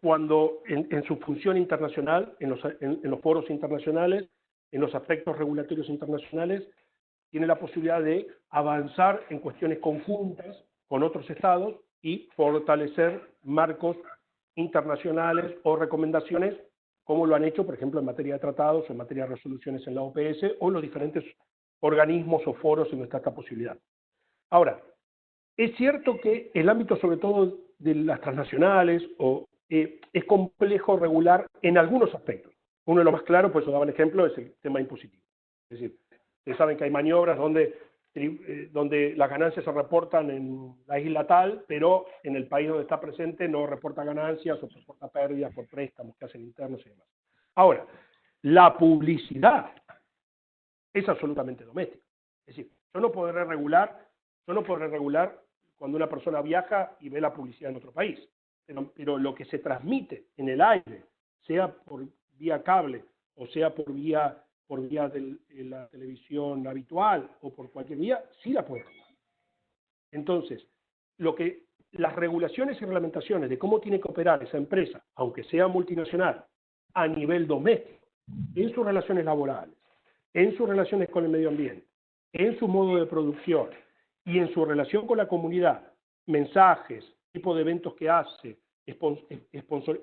cuando en, su función internacional, en los, en, los foros internacionales, en los aspectos regulatorios internacionales, tiene la posibilidad de avanzar en cuestiones conjuntas con otros estados y fortalecer marcos internacionales o recomendaciones, como lo han hecho, por ejemplo, en materia de tratados o en materia de resoluciones en la OPS o en los diferentes organismos o foros en está esta posibilidad. Ahora, es cierto que el ámbito sobre todo de las transnacionales o, eh, es complejo regular en algunos aspectos. Uno de los más claros, pues yo daba el ejemplo, es el tema impositivo. Es decir, ustedes saben que hay maniobras donde, eh, donde las ganancias se reportan en la isla tal, pero en el país donde está presente no reporta ganancias o reporta pérdidas por préstamos que hacen internos y demás. Ahora, la publicidad es absolutamente doméstica. Es decir, yo no podré regular, yo no podré regular cuando una persona viaja y ve la publicidad en otro país. Pero, lo que se transmite en el aire, sea por vía cable o sea por vía, por vía de la televisión habitual o por cualquier vía, sí la puede Entonces, lo que las regulaciones y reglamentaciones de cómo tiene que operar esa empresa, aunque sea multinacional, a nivel doméstico, en sus relaciones laborales, en sus relaciones con el medio ambiente, en su modo de producción y en su relación con la comunidad, mensajes, tipo de eventos que hace,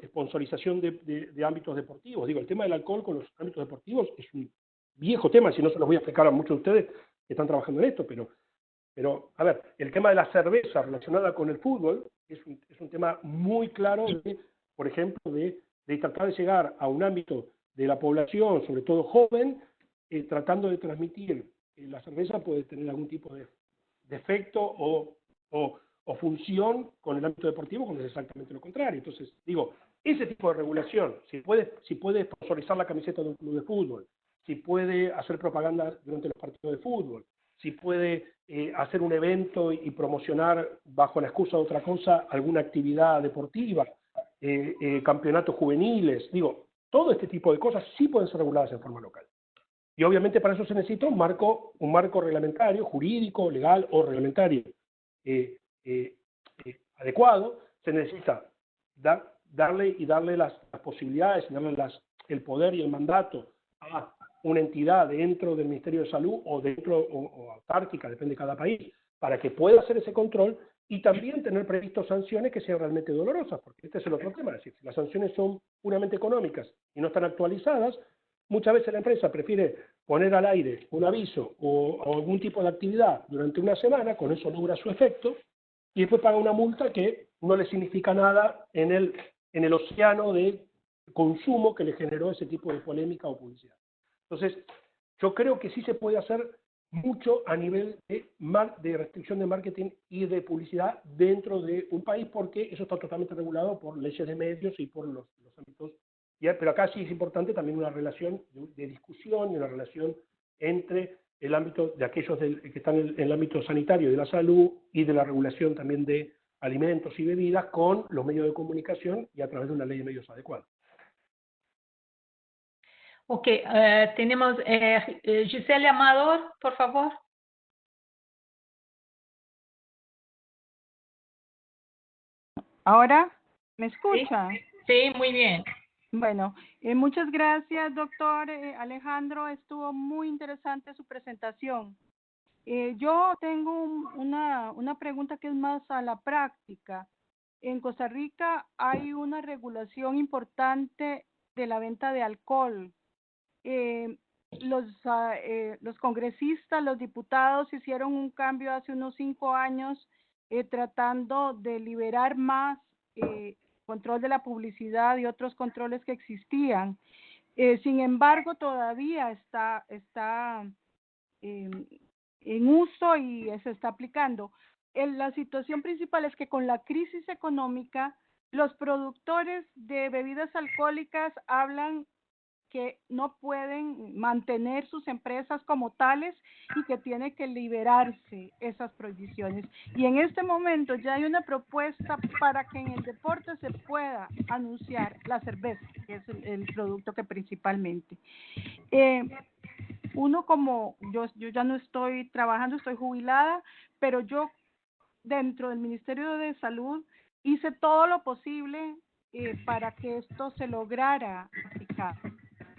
sponsorización de, ámbitos deportivos. Digo, el tema del alcohol con los ámbitos deportivos es un viejo tema, si no se los voy a explicar a muchos de ustedes que están trabajando en esto, pero, pero a ver, el tema de la cerveza relacionada con el fútbol es un, es un tema muy claro, de, por ejemplo, de, de tratar de llegar a un ámbito de la población, sobre todo joven, eh, tratando de transmitir que la cerveza puede tener algún tipo de, defecto o, o, función con el ámbito deportivo, cuando es exactamente lo contrario. Entonces, digo, ese tipo de regulación, si puede, si puede sponsorizar la camiseta de un club de fútbol, si puede hacer propaganda durante los partidos de fútbol, si puede eh, hacer un evento y, promocionar bajo la excusa de otra cosa alguna actividad deportiva, eh, campeonatos juveniles, digo, todo este tipo de cosas sí pueden ser reguladas en forma local. Y obviamente para eso se necesita un marco, un marco reglamentario, jurídico, legal o reglamentario eh, eh, eh, adecuado. Se necesita darle y darle las, posibilidades, darle las, el poder y el mandato a una entidad dentro del Ministerio de Salud o dentro o, autárquica, depende de cada país, para que pueda hacer ese control y también tener previstos sanciones que sean realmente dolorosas, porque este es el otro tema, es decir, si las sanciones son puramente económicas y no están actualizadas, Muchas veces la empresa prefiere poner al aire un aviso o, algún tipo de actividad durante una semana, con eso logra su efecto, y después paga una multa que no le significa nada en el, en el océano de consumo que le generó ese tipo de polémica o publicidad. Entonces, yo creo que sí se puede hacer mucho a nivel de, de restricción de marketing y de publicidad dentro de un país, porque eso está totalmente regulado por leyes de medios y por los, los ámbitos pero acá sí es importante también una relación de, discusión y una relación entre el ámbito de aquellos que están en, el ámbito sanitario de la salud y de la regulación también de alimentos y bebidas con los medios de comunicación y a través de una ley de medios adecuada. Ok, eh, tenemos eh, Giselle Amador, por favor. ¿Ahora? ¿Me escucha? sí muy bien. Bueno, eh, muchas gracias, doctor eh, Alejandro. Estuvo muy interesante su presentación. Eh, yo tengo una, una pregunta que es más a la práctica. En Costa Rica hay una regulación importante de la venta de alcohol. los, ah, los congresistas, los diputados hicieron un cambio hace unos cinco años tratando de liberar más control de la publicidad y otros controles que existían. Eh, sin embargo, todavía está, está em, en uso y se está aplicando. la situación principal es que con la crisis económica, los productores de bebidas alcohólicas hablan que no pueden mantener sus empresas como tales y que tiene que liberarse esas prohibiciones. Y en este momento ya hay una propuesta para que en el deporte se pueda anunciar la cerveza, que es el, producto que principalmente. Eh, uno como yo, yo ya no estoy trabajando, estoy jubilada, pero yo dentro del Ministerio de Salud hice todo lo posible eh, para que esto se lograra aplicar.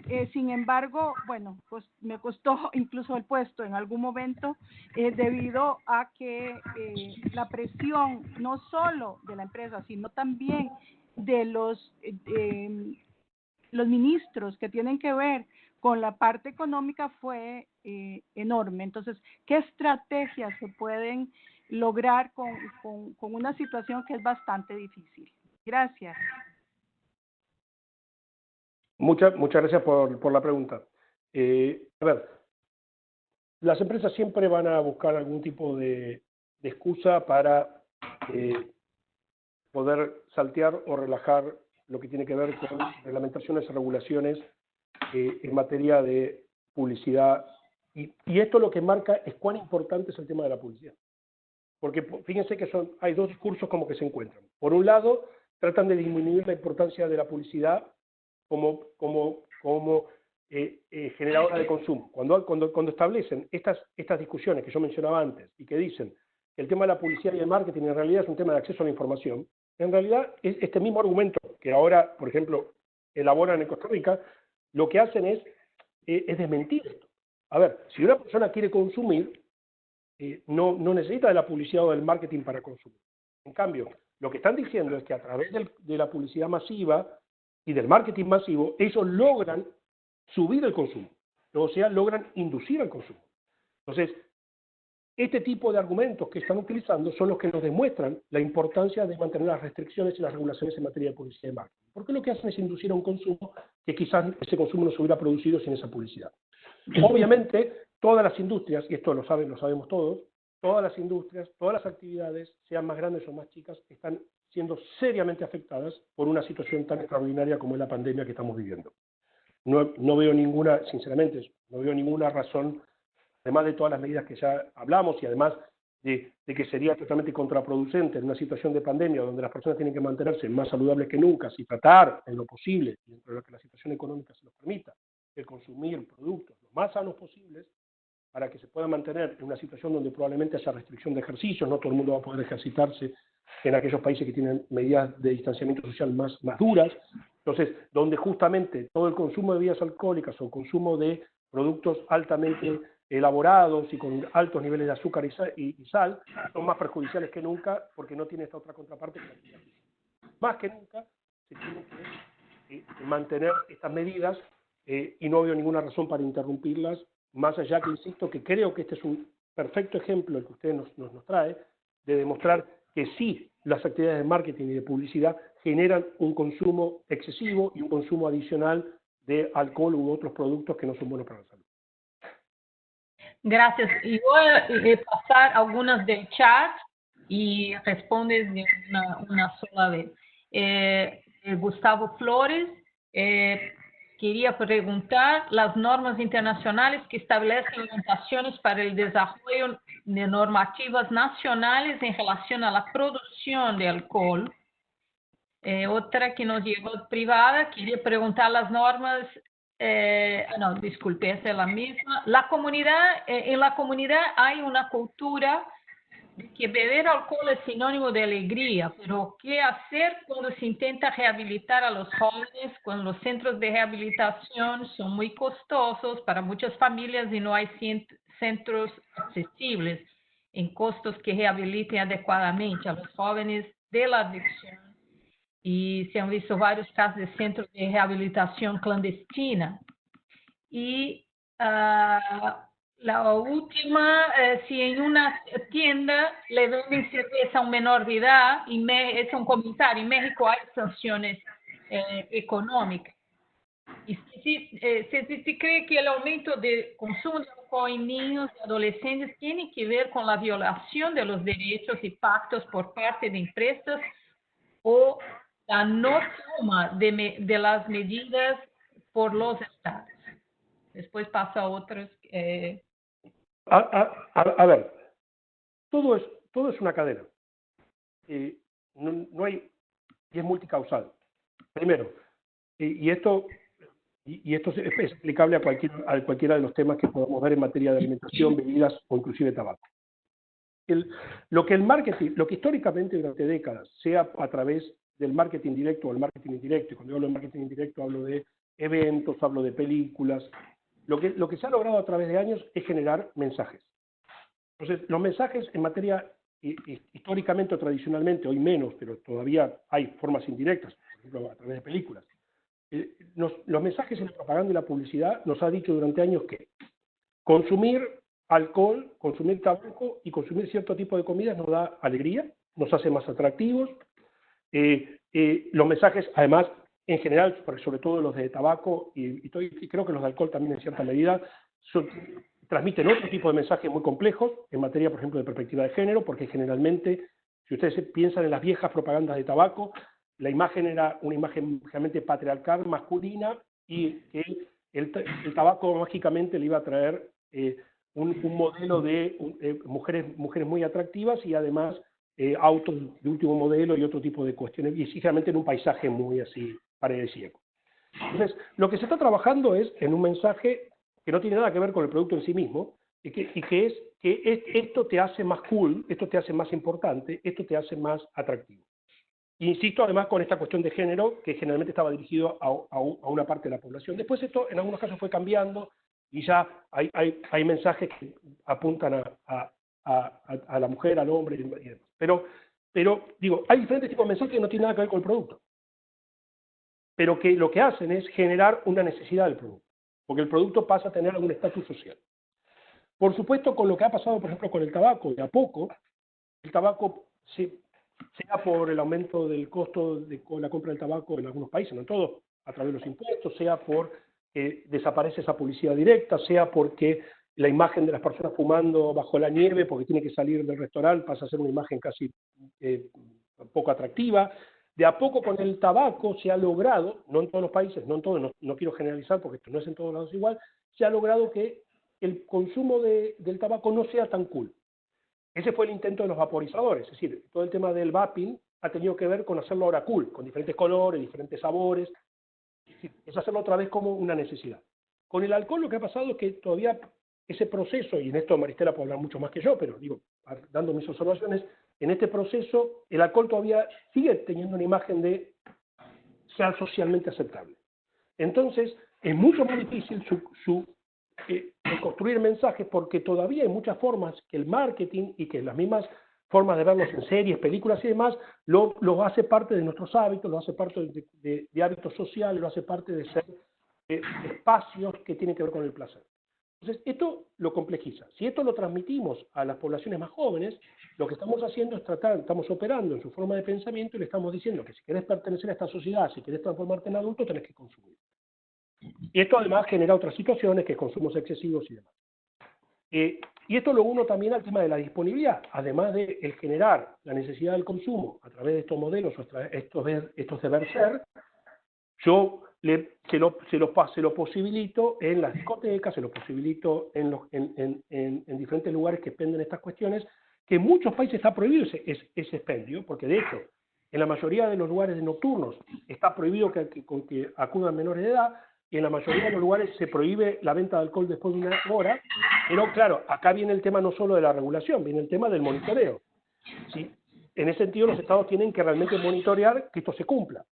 Eh, sin embargo, bueno, pues me costó incluso el puesto en algún momento eh, debido a que eh, la presión no solo de la empresa, sino también de los, em, los ministros que tienen que ver con la parte económica fue enorme. Entonces, ¿qué estrategias se pueden lograr con, con una situación que es bastante difícil. Gracias. Muchas, muchas gracias por, por la pregunta. Eh, a ver, las empresas siempre van a buscar algún tipo de, excusa para eh, poder saltear o relajar lo que tiene que ver con reglamentaciones y regulaciones eh, en materia de publicidad. Y, y, esto lo que marca es cuán importante es el tema de la publicidad. Porque fíjense que son, hay dos discursos como que se encuentran. Por un lado, tratan de disminuir la importancia de la publicidad como, como, como eh, eh, generadora de consumo. Cuando, cuando, cuando establecen estas, estas discusiones que yo mencionaba antes y que dicen que el tema de la publicidad y el marketing en realidad es un tema de acceso a la información, en realidad este mismo argumento que ahora, por ejemplo, elaboran en Costa Rica, lo que hacen es, eh, es desmentir esto. A ver, si una persona quiere consumir, eh, no, no necesita de la publicidad o del marketing para consumir. En cambio, lo que están diciendo es que a través de la publicidad masiva y del marketing masivo, ellos logran subir el consumo, o sea, logran inducir el consumo. Entonces, este tipo de argumentos que están utilizando son los que nos demuestran la importancia de mantener las restricciones y las regulaciones en materia de publicidad y marketing. Porque lo que hacen es inducir a un consumo que quizás ese consumo no se hubiera producido sin esa publicidad. Obviamente, todas las industrias, y esto lo saben, lo sabemos todos, todas las industrias, todas las actividades, sean más grandes o más chicas, están seriamente afectadas por una situación tan extraordinaria como es la pandemia que estamos viviendo. No, veo ninguna, sinceramente, no veo ninguna razón, además de todas las medidas que ya hablamos y además de, que sería totalmente contraproducente en una situación de pandemia donde las personas tienen que mantenerse más saludables que nunca, si tratar en lo posible, dentro de lo que la situación económica se los permita, de consumir productos lo más sanos posibles, para que se pueda mantener en una situación donde probablemente haya restricción de ejercicios, no todo el mundo va a poder ejercitarse en aquellos países que tienen medidas de distanciamiento social más, más duras, entonces, donde justamente todo el consumo de bebidas alcohólicas o consumo de productos altamente elaborados y con altos niveles de azúcar y sal, son más perjudiciales que nunca porque no tiene esta otra contraparte Más que nunca se tiene que eh, mantener estas medidas eh, y no veo ninguna razón para interrumpirlas más allá que insisto que creo que este es un perfecto ejemplo el que usted nos, nos, nos trae de demostrar que sí las actividades de marketing y de publicidad generan un consumo excesivo y un consumo adicional de alcohol u otros productos que no son buenos para la salud. Gracias. Y voy a eh, pasar algunas del chat y respondes de una, sola vez. Eh, Gustavo Flores, eh, quería preguntar las normas internacionales que establecen orientaciones para el desarrollo de normativas nacionales en relación a la producción de alcohol. Eh, otra que nos llegó privada, quería preguntar las normas, eh, no, disculpe, esa es la misma. La comunidad, eh, en la comunidad hay una cultura que beber alcohol es sinónimo de alegría, pero ¿qué hacer cuando se intenta rehabilitar a los jóvenes, cuando los centros de rehabilitación son muy costosos para muchas familias y no hay centros accesibles en costos que rehabiliten adecuadamente a los jóvenes de la adicción? Y se han visto varios casos de centros de rehabilitación clandestina. Y uh, la última, eh, si en una tienda le venden cerveza a un menor de edad, y me, es un comentario, en México hay sanciones eh, económicas. Y si, eh, si, cree que el aumento de consumo de alcohol en niños y adolescentes tiene que ver con la violación de los derechos y pactos por parte de empresas o la no toma de, de las medidas por los estados. Después pasa a otros. Eh, a, a, a, ver, todo es, todo es una cadena. No, no hay, y es multicausal. Primero, y, esto, y, y, esto es, es aplicable a, cualquier, a cualquiera de los temas que podamos ver en materia de alimentación, bebidas o inclusive tabaco. El, lo que el marketing, lo que históricamente durante décadas, sea a través del marketing directo o el marketing indirecto, y cuando hablo de marketing indirecto hablo de eventos, hablo de películas, lo que, lo que se ha logrado a través de años es generar mensajes. Entonces, los mensajes en materia históricamente o tradicionalmente, hoy menos, pero todavía hay formas indirectas, por ejemplo, a través de películas. Eh, nos, los mensajes en la propaganda y la publicidad nos ha dicho durante años que consumir alcohol, consumir tabaco y consumir cierto tipo de comidas nos da alegría, nos hace más atractivos. Eh, eh, los mensajes, además, en general, sobre todo los de tabaco y, creo que los de alcohol también en cierta medida, transmiten otro tipo de mensajes muy complejos en materia, por ejemplo, de perspectiva de género, porque generalmente, si ustedes piensan en las viejas propagandas de tabaco, la imagen era una imagen realmente patriarcal, masculina, y que el, tabaco mágicamente le iba a traer eh, un, modelo de eh, mujeres, mujeres muy atractivas y además eh, autos de último modelo y otro tipo de cuestiones, y sinceramente en un paisaje muy así paradisíaco. Entonces, lo que se está trabajando es en un mensaje que no tiene nada que ver con el producto en sí mismo, y que, es que esto te hace más cool, esto te hace más importante, esto te hace más atractivo. Insisto además con esta cuestión de género que generalmente estaba dirigido a, una parte de la población. Después esto en algunos casos fue cambiando y ya hay, mensajes que apuntan a, a, la mujer, al hombre y demás. Pero, pero digo, hay diferentes tipos de mensajes que no tienen nada que ver con el producto, pero que lo que hacen es generar una necesidad del producto, porque el producto pasa a tener algún estatus social. Por supuesto, con lo que ha pasado, por ejemplo, con el tabaco, de a poco, el tabaco se sea por el aumento del costo de la compra del tabaco en algunos países, no en todos, a través de los impuestos, sea por que desaparece esa publicidad directa, sea porque la imagen de las personas fumando bajo la nieve porque tiene que salir del restaurante pasa a ser una imagen casi eh, poco atractiva. De a poco con el tabaco se ha logrado, no en todos los países, no en todos, no, no quiero generalizar porque esto no es en todos lados igual, se ha logrado que el consumo de, del tabaco no sea tan cool. Ese fue el intento de los vaporizadores, es decir, todo el tema del vaping ha tenido que ver con hacerlo ahora cool, con diferentes colores, diferentes sabores, es hacerlo otra vez como una necesidad. Con el alcohol lo que ha pasado es que todavía ese proceso, y en esto Maristela puede hablar mucho más que yo, pero digo, dando mis observaciones, en este proceso el alcohol todavía sigue teniendo una imagen de ser socialmente aceptable. Entonces, es mucho más difícil eh, construir mensajes porque todavía hay muchas formas que el marketing y que las mismas formas de verlos en series, películas y demás, lo, hace parte de nuestros hábitos, lo hace parte de, de, hábitos sociales, lo hace parte de ser eh, espacios que tienen que ver con el placer. Entonces, esto lo complejiza. Si esto lo transmitimos a las poblaciones más jóvenes, lo que estamos haciendo es tratar, estamos operando en su forma de pensamiento y le estamos diciendo que si querés pertenecer a esta sociedad, si querés transformarte en adulto, tenés que consumir. Y esto además genera otras situaciones, que consumos excesivos y demás. Eh, y esto lo uno también al tema de la disponibilidad, además de el generar la necesidad del consumo a través de estos modelos, estos, estos deber ser, yo le, se, lo, se, lo, se lo posibilito en las discotecas, se lo posibilito en, los, en, en, en, diferentes lugares que penden estas cuestiones, que en muchos países está prohibido ese, ese, expendio, porque de hecho, en la mayoría de los lugares nocturnos está prohibido que, que, que acudan menores de edad, y en la mayoría de los lugares se prohíbe la venta de alcohol después de una hora, pero claro, acá viene el tema no solo de la regulación, viene el tema del monitoreo. ¿sí? En ese sentido, los estados tienen que realmente monitorear que esto se cumpla.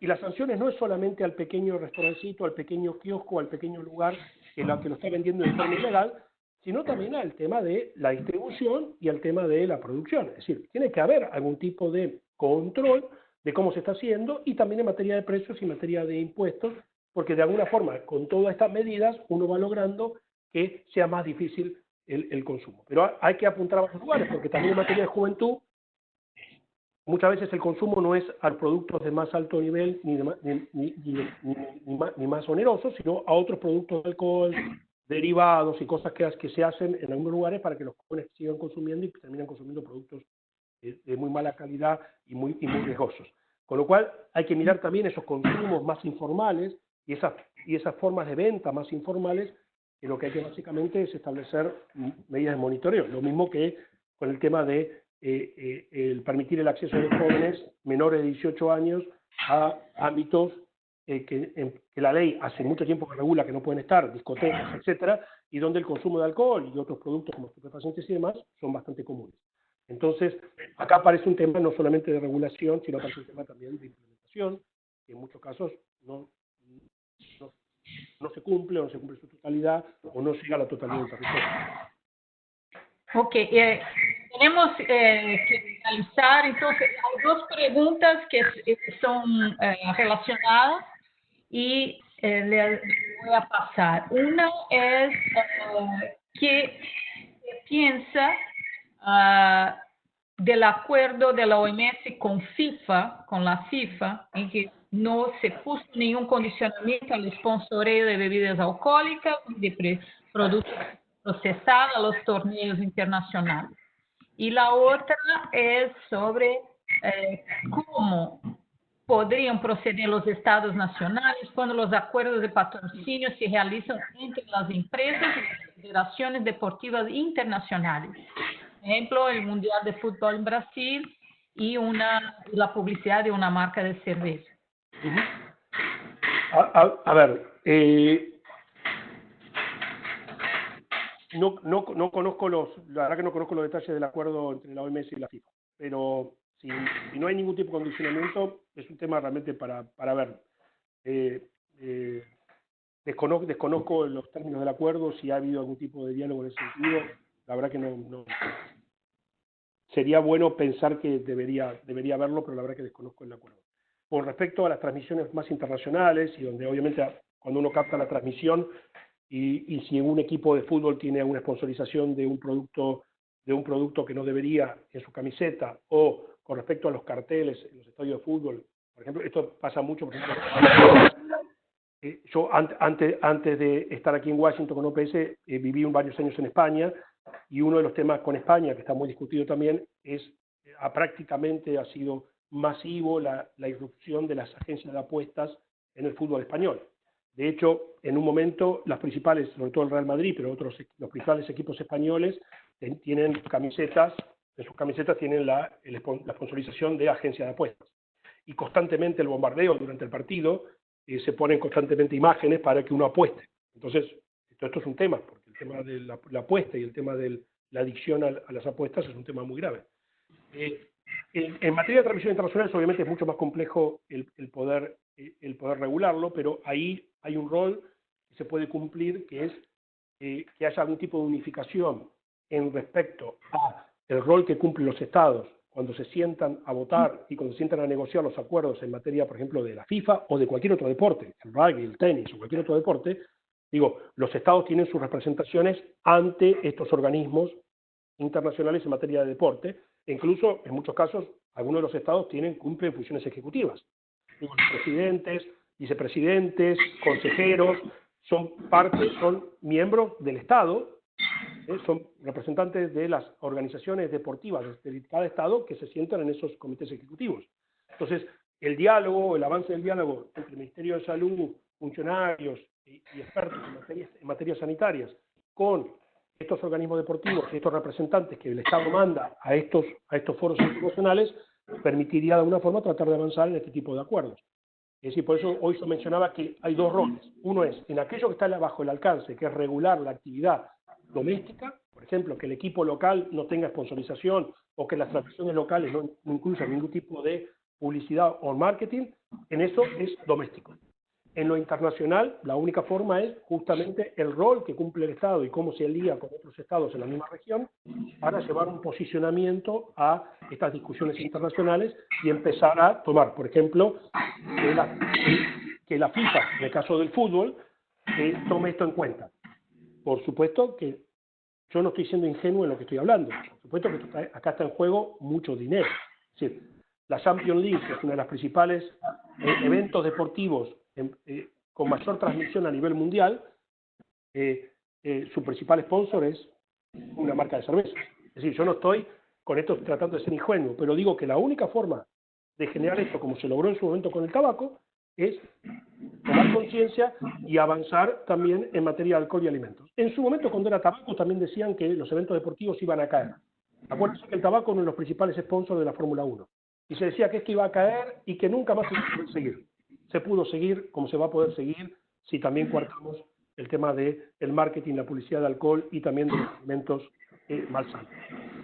Y las, sanciones no es solamente al pequeño restaurancito, al pequeño kiosco, al pequeño lugar en el que lo está vendiendo de forma ilegal, sino también al tema de la distribución y al tema de la producción. Es decir, tiene que haber algún tipo de control de cómo se está haciendo y también en materia de precios y en materia de impuestos, porque de alguna forma con todas estas medidas uno va logrando que sea más difícil el, consumo. Pero hay que apuntar a varios lugares, porque también en materia de juventud muchas veces el consumo no es a productos de más alto nivel ni, ni, ni, más, más, onerosos, sino a otros productos de alcohol, derivados y cosas que, que se hacen en algunos lugares para que los jóvenes sigan consumiendo y terminan consumiendo productos de, muy mala calidad y muy, y muy riesgosos. Con lo cual hay que mirar también esos consumos más informales y esas, y esas formas de venta más informales, que lo que hay que básicamente es establecer medidas de monitoreo. Lo mismo que con el tema de eh, eh, el permitir el acceso de jóvenes menores de 18 años a ámbitos eh, que, que, la ley hace mucho tiempo que regula que no pueden estar, discotecas, etcétera, y donde el consumo de alcohol y otros productos como estupefacientes y demás son bastante comunes. Entonces, acá aparece un tema no solamente de regulación, sino aparece un tema también de implementación, que en muchos casos no, no, se cumple o no se cumple su totalidad o no llega a la totalidad del territorio. Ok, eh, tenemos eh, que analizar, entonces, hay dos preguntas que son eh, relacionadas y le voy a pasar. Una es qué piensa ah, del acuerdo de la OMS con FIFA, con la FIFA, en que no se puso ningún condicionamiento al sponsoreo de bebidas alcohólicas de productos procesados a los torneos internacionales. Y la otra es sobre eh, cómo podrían proceder los estados nacionales cuando los acuerdos de patrocinio se realizan entre las empresas y las federaciones deportivas internacionales. Ejemplo, el Mundial de Fútbol en Brasil y una, la publicidad de una marca de cerveza. a, ver, eh, no, no, no, conozco los, la verdad que no conozco los detalles del acuerdo entre la OMS y la FIFA, pero si, no hay ningún tipo de condicionamiento, es un tema realmente para, para ver. Eh, eh, desconozco, desconozco los términos del acuerdo, si ha habido algún tipo de diálogo en ese sentido, la verdad que no, no sería bueno pensar que debería, debería haberlo, pero la verdad que desconozco el acuerdo. Con respecto a las transmisiones más internacionales, y donde obviamente cuando uno capta la transmisión, y, y, si un equipo de fútbol tiene una sponsorización de un producto de un producto que no debería en su camiseta o con respecto a los carteles en los estadios de fútbol, por ejemplo, esto pasa mucho, por ejemplo, eh, yo antes, antes de estar aquí en Washington con OPS eh, viví varios años en España y uno de los temas con España que está muy discutido también es, eh, prácticamente ha sido masivo la, la irrupción de las agencias de apuestas en el fútbol español. De hecho, en un momento, las principales, sobre todo el Real Madrid, pero otros, los principales equipos españoles tienen camisetas, en sus camisetas tienen la, la sponsorización de agencias de apuestas. Y constantemente el bombardeo durante el partido eh, se ponen constantemente imágenes para que uno apueste. Entonces, esto, esto es un tema, porque el tema de la, apuesta y el tema de la adicción a, las apuestas es un tema muy grave. Eh, en, materia de transmisión internacional, obviamente es mucho más complejo el, el poder el poder regularlo, pero ahí hay un rol que se puede cumplir, que es eh, que haya algún tipo de unificación en respecto a el rol que cumplen los estados cuando se sientan a votar y cuando se sientan a negociar los acuerdos en materia, por ejemplo, de la FIFA o de cualquier otro deporte, el rugby, el tenis o cualquier otro deporte, digo, los estados tienen sus representaciones ante estos organismos internacionales en materia de deporte, incluso en muchos casos algunos de los estados tienen, cumplen funciones ejecutivas presidentes, vicepresidentes, consejeros, son parte, son miembros del Estado, ¿eh? son representantes de las organizaciones deportivas de cada Estado que se sientan en esos comités ejecutivos. Entonces, el diálogo, el avance del diálogo entre el Ministerio de Salud, funcionarios y, expertos en en materias sanitarias con estos organismos deportivos y estos representantes que el Estado manda a estos, a estos foros institucionales permitiría de alguna forma tratar de avanzar en este tipo de acuerdos. Es decir, por eso hoy se mencionaba que hay dos roles. Uno es en aquello que está bajo el alcance, que es regular la actividad doméstica, por ejemplo, que el equipo local no tenga sponsorización o que las transacciones locales no, incluyan ningún tipo de publicidad o marketing, en eso es doméstico. En lo internacional, la única forma es justamente el rol que cumple el Estado y cómo se alía con otros Estados en la misma región para llevar un posicionamiento a estas discusiones internacionales y empezar a tomar, por ejemplo, que la, FIFA, en el caso del fútbol, eh, tome esto en cuenta. Por supuesto que yo no estoy siendo ingenuo en lo que estoy hablando. Por supuesto que acá está en juego mucho dinero. Es decir, la Champions League, que es uno de los principales eh, eventos deportivos eh, con mayor transmisión a nivel mundial, eh, eh, su principal sponsor es una marca de cerveza. Es decir, yo no estoy con esto tratando de ser ingenuo, pero digo que la única forma de generar esto, como se logró en su momento con el tabaco, es tomar conciencia y avanzar también en materia de alcohol y alimentos. En su momento, cuando era tabaco, también decían que los eventos deportivos iban a caer. Acuérdense que el tabaco es uno de los principales sponsors de la Fórmula 1. Y se decía que esto iba a caer y que nunca más se iba a seguir se pudo seguir, como se va a poder seguir si también cuartamos el tema del el marketing, la publicidad de alcohol y también de los alimentos eh, malsanos.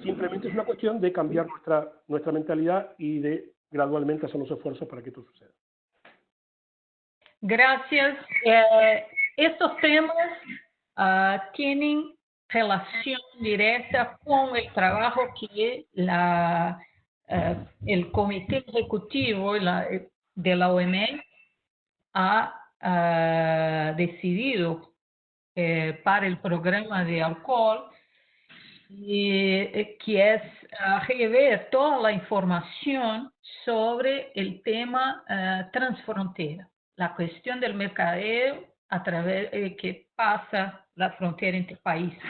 Simplemente es una cuestión de cambiar nuestra, nuestra mentalidad y de gradualmente hacer los esfuerzos para que esto suceda. Gracias. Eh, estos temas uh, tienen relación directa con el trabajo que la, uh, el comité ejecutivo de la OMS ha uh, decidido eh, para el programa de alcohol, eh, que es uh, rever toda la información sobre el tema uh, transfrontera, la cuestión del mercadeo a través eh, que pasa la frontera entre países.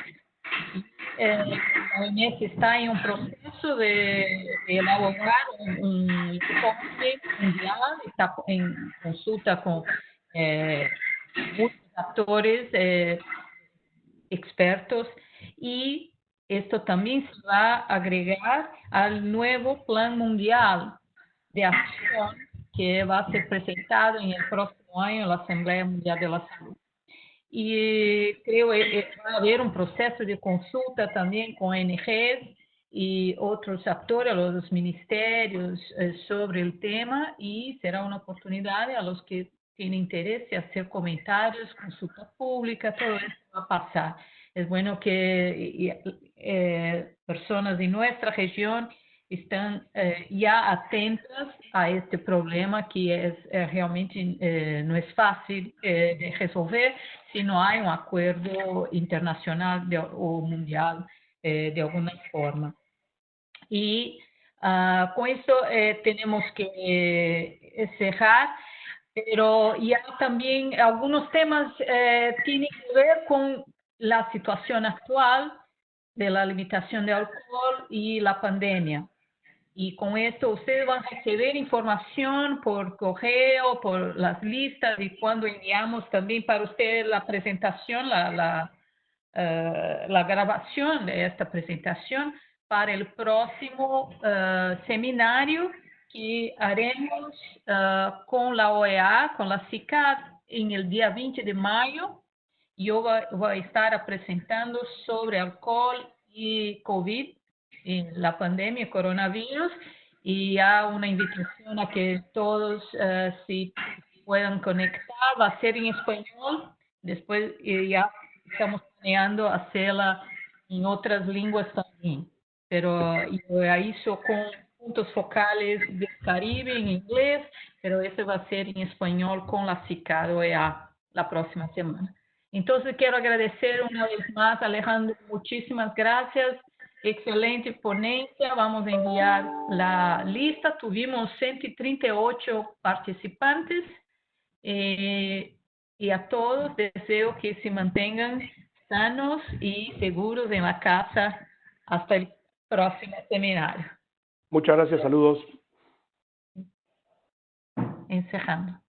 Eh, la OMS está en un proceso de, elaborar un, informe mundial, está en consulta con eh, muchos actores, eh, expertos, y esto también se va a agregar al nuevo Plan Mundial de Acción que va a ser presentado en el próximo año en la Asamblea Mundial de la Y creo que va a haber un proceso de consulta también con ONGs y otros actores, los ministerios, eh, sobre el tema y será una oportunidad a los que tienen interés de hacer comentarios, consulta pública, todo eso va a pasar. Es bueno que eh, personas de nuestra región están eh, ya atentas a este problema que es eh, realmente eh, no es fácil eh, de resolver si no hay un acuerdo internacional de, o mundial eh, de alguna forma. Y uh, con esto eh, tenemos que cerrar, pero ya también algunos temas tienen que ver con la situación actual de la limitación de alcohol y la pandemia. Y con esto ustedes van a recibir información por correo, por las listas y cuando enviamos también para ustedes la presentación, la, la, uh, la grabación de esta presentación para el próximo uh, seminario que haremos uh, con la OEA, con la CICAD, en el día 20 de mayo. Yo voy a estar presentando sobre alcohol y COVID en la pandemia coronavirus y ya una invitación a que todos uh, si puedan conectar, va a ser en español, después eh, ya estamos planeando hacerla en otras lenguas también, pero yo hizo con puntos focales del Caribe en inglés, pero este va a ser en español con la CICAD OEA la próxima semana. Entonces quiero agradecer una vez más, Alejandro, muchísimas gracias excelente ponencia. Vamos a enviar la lista. Tuvimos 138 participantes eh, y a todos deseo que se mantengan sanos y seguros en la casa hasta el próximo seminario. Muchas gracias, saludos. Encerrando.